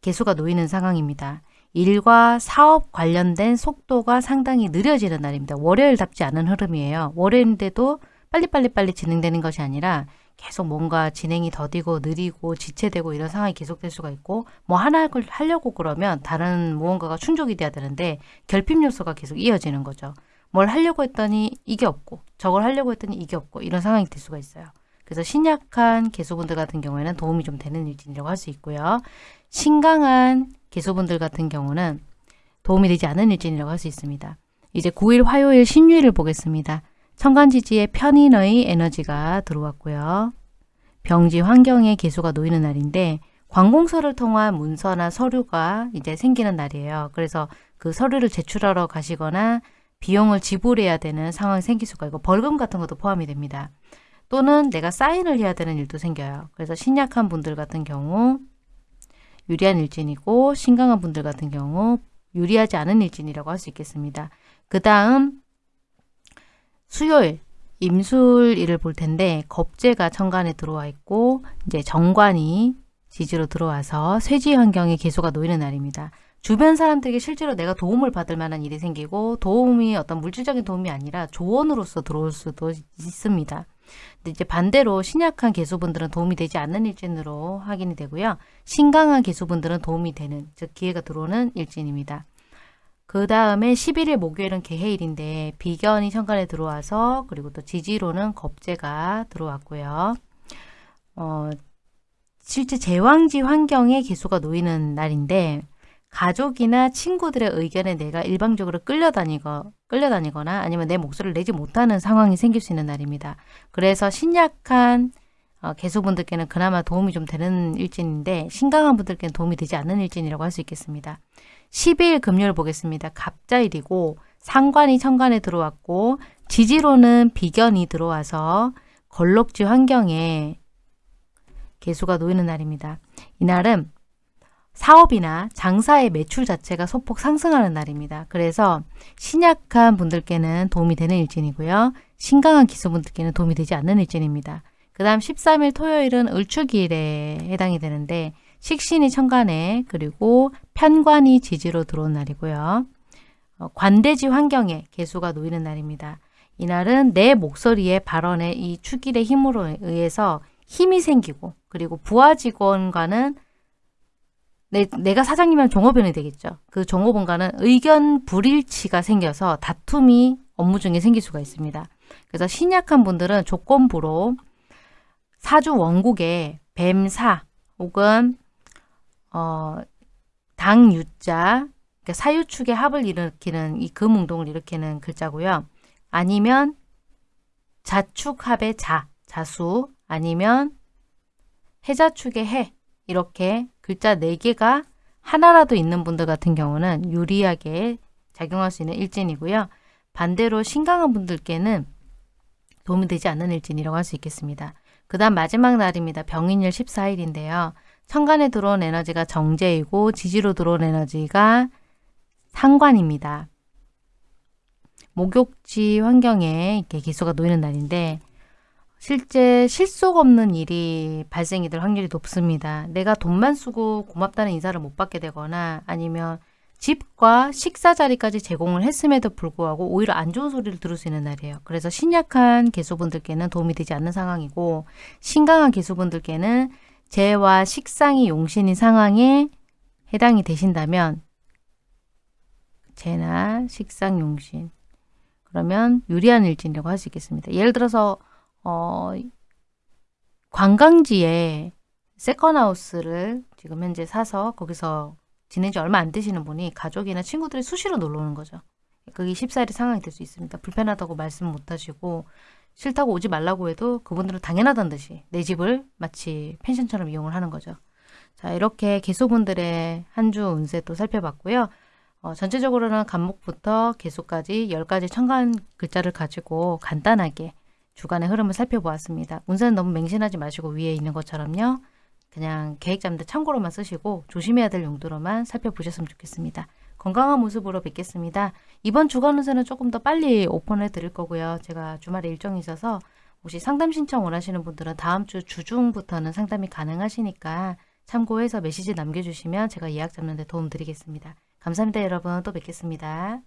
개수가 놓이는 상황입니다. 일과 사업 관련된 속도가 상당히 느려지는 날입니다. 월요일답지 않은 흐름이에요. 월요일인데도 빨리빨리빨리 진행되는 것이 아니라 계속 뭔가 진행이 더디고 느리고 지체되고 이런 상황이 계속될 수가 있고 뭐 하나 하려고 그러면 다른 무언가가 충족이 돼야 되는데 결핍 요소가 계속 이어지는 거죠. 뭘 하려고 했더니 이게 없고 저걸 하려고 했더니 이게 없고 이런 상황이 될 수가 있어요. 그래서 신약한 개수분들 같은 경우에는 도움이 좀 되는 일진이라고 할 수 있고요. 신강한 개수분들 같은 경우는 도움이 되지 않은 일진이라고 할 수 있습니다. 이제 9일 화요일 신유일을 보겠습니다. 천간지지에 편인의 에너지가 들어왔고요. 병지 환경에 개수가 놓이는 날인데 관공서를 통한 문서나 서류가 이제 생기는 날이에요. 그래서 그 서류를 제출하러 가시거나 비용을 지불해야 되는 상황이 생길 수가 있고 벌금 같은 것도 포함이 됩니다. 또는 내가 사인을 해야 되는 일도 생겨요. 그래서 신약한 분들 같은 경우 유리한 일진이고 신강한 분들 같은 경우 유리하지 않은 일진이라고 할 수 있겠습니다. 그 다음 수요일 임술일을 볼 텐데 겁재가 천간에 들어와 있고 이제 정관이 지지로 들어와서 쇠지 환경에 개수가 놓이는 날입니다. 주변 사람들에게 실제로 내가 도움을 받을 만한 일이 생기고 도움이 어떤 물질적인 도움이 아니라 조언으로서 들어올 수도 있습니다. 근데 이제 반대로 신약한 개수분들은 도움이 되지 않는 일진으로 확인이 되고요. 신강한 개수분들은 도움이 되는 즉 기회가 들어오는 일진입니다. 그 다음에 11일 목요일은 개해일인데 비견이 천간에 들어와서 그리고 또 지지로는 겁재가 들어왔고요. 어, 실제 제왕지 환경에 개수가 놓이는 날인데 가족이나 친구들의 의견에 내가 일방적으로 끌려다니거, 끌려다니거나 아니면 내 목소리를 내지 못하는 상황이 생길 수 있는 날입니다. 그래서 신약한 어, 개수분들께는 그나마 도움이 좀 되는 일진인데 신강한 분들께는 도움이 되지 않는 일진이라고 할 수 있겠습니다. 12일 금요일 보겠습니다. 갑자일이고 상관이 천간에 들어왔고 지지로는 비견이 들어와서 걸럭지 환경에 개수가 놓이는 날입니다. 이날은 사업이나 장사의 매출 자체가 소폭 상승하는 날입니다. 그래서 신약한 분들께는 도움이 되는 일진이고요. 신강한 기수분들께는 도움이 되지 않는 일진입니다. 그 다음 13일 토요일은 을축일에 해당이 되는데 식신이 천간에 그리고 편관이 지지로 들어온 날이고요. 어, 관대지 환경에 개수가 놓이는 날입니다. 이날은 내 목소리의 발언에 이 축일의 힘으로 의해서 힘이 생기고 그리고 부하 직원과는 내, 내가 사장님이면 종업원이 되겠죠. 그 종업원과는 의견 불일치가 생겨서 다툼이 업무 중에 생길 수가 있습니다. 그래서 신약한 분들은 조건부로 사주 원국에 뱀사 혹은 어, 당유자 그러니까 사유축의 합을 일으키는 이 금운동을 일으키는 글자고요. 아니면 자축합의 자, 자수 아니면 해자축의 해 이렇게 글자 4개가 하나라도 있는 분들 같은 경우는 유리하게 작용할 수 있는 일진이고요. 반대로 신강한 분들께는 도움이 되지 않는 일진이라고 할 수 있겠습니다. 그 다음 마지막 날입니다. 병인일 14일인데요. 천간에 들어온 에너지가 정제이고 지지로 들어온 에너지가 상관입니다. 목욕지 환경에 이렇게 기수가 놓이는 날인데 실제 실속 없는 일이 발생이 될 확률이 높습니다. 내가 돈만 쓰고 고맙다는 인사를 못 받게 되거나 아니면 집과 식사 자리까지 제공을 했음에도 불구하고 오히려 안 좋은 소리를 들을 수 있는 날이에요. 그래서 신약한 개수분들께는 도움이 되지 않는 상황이고 신강한 개수분들께는 재와 식상이 용신인 상황에 해당이 되신다면 재나 식상 용신 그러면 유리한 일진이라고 할 수 있겠습니다. 예를 들어서 어, 관광지에 세컨하우스를 지금 현재 사서 거기서 지낸 지 얼마 안 되시는 분이 가족이나 친구들이 수시로 놀러 오는 거죠. 그게 14일의 상황이 될 수 있습니다. 불편하다고 말씀 못 하시고 싫다고 오지 말라고 해도 그분들은 당연하다는 듯이 내 집을 마치 펜션처럼 이용을 하는 거죠. 자 이렇게 개수분들의 한 주 운세 또 살펴봤고요. 어, 전체적으로는 간목부터 개수까지 10가지 천간 글자를 가지고 간단하게 주간의 흐름을 살펴보았습니다. 운세는 너무 맹신하지 마시고 위에 있는 것처럼요. 그냥 계획 잡는 데 참고로만 쓰시고 조심해야 될 용도로만 살펴보셨으면 좋겠습니다. 건강한 모습으로 뵙겠습니다. 이번 주간 운세는 조금 더 빨리 오픈해 드릴 거고요. 제가 주말에 일정이 있어서 혹시 상담 신청 원하시는 분들은 다음 주 주중부터는 상담이 가능하시니까 참고해서 메시지 남겨주시면 제가 예약 잡는 데 도움 드리겠습니다. 감사합니다 여러분. 또 뵙겠습니다.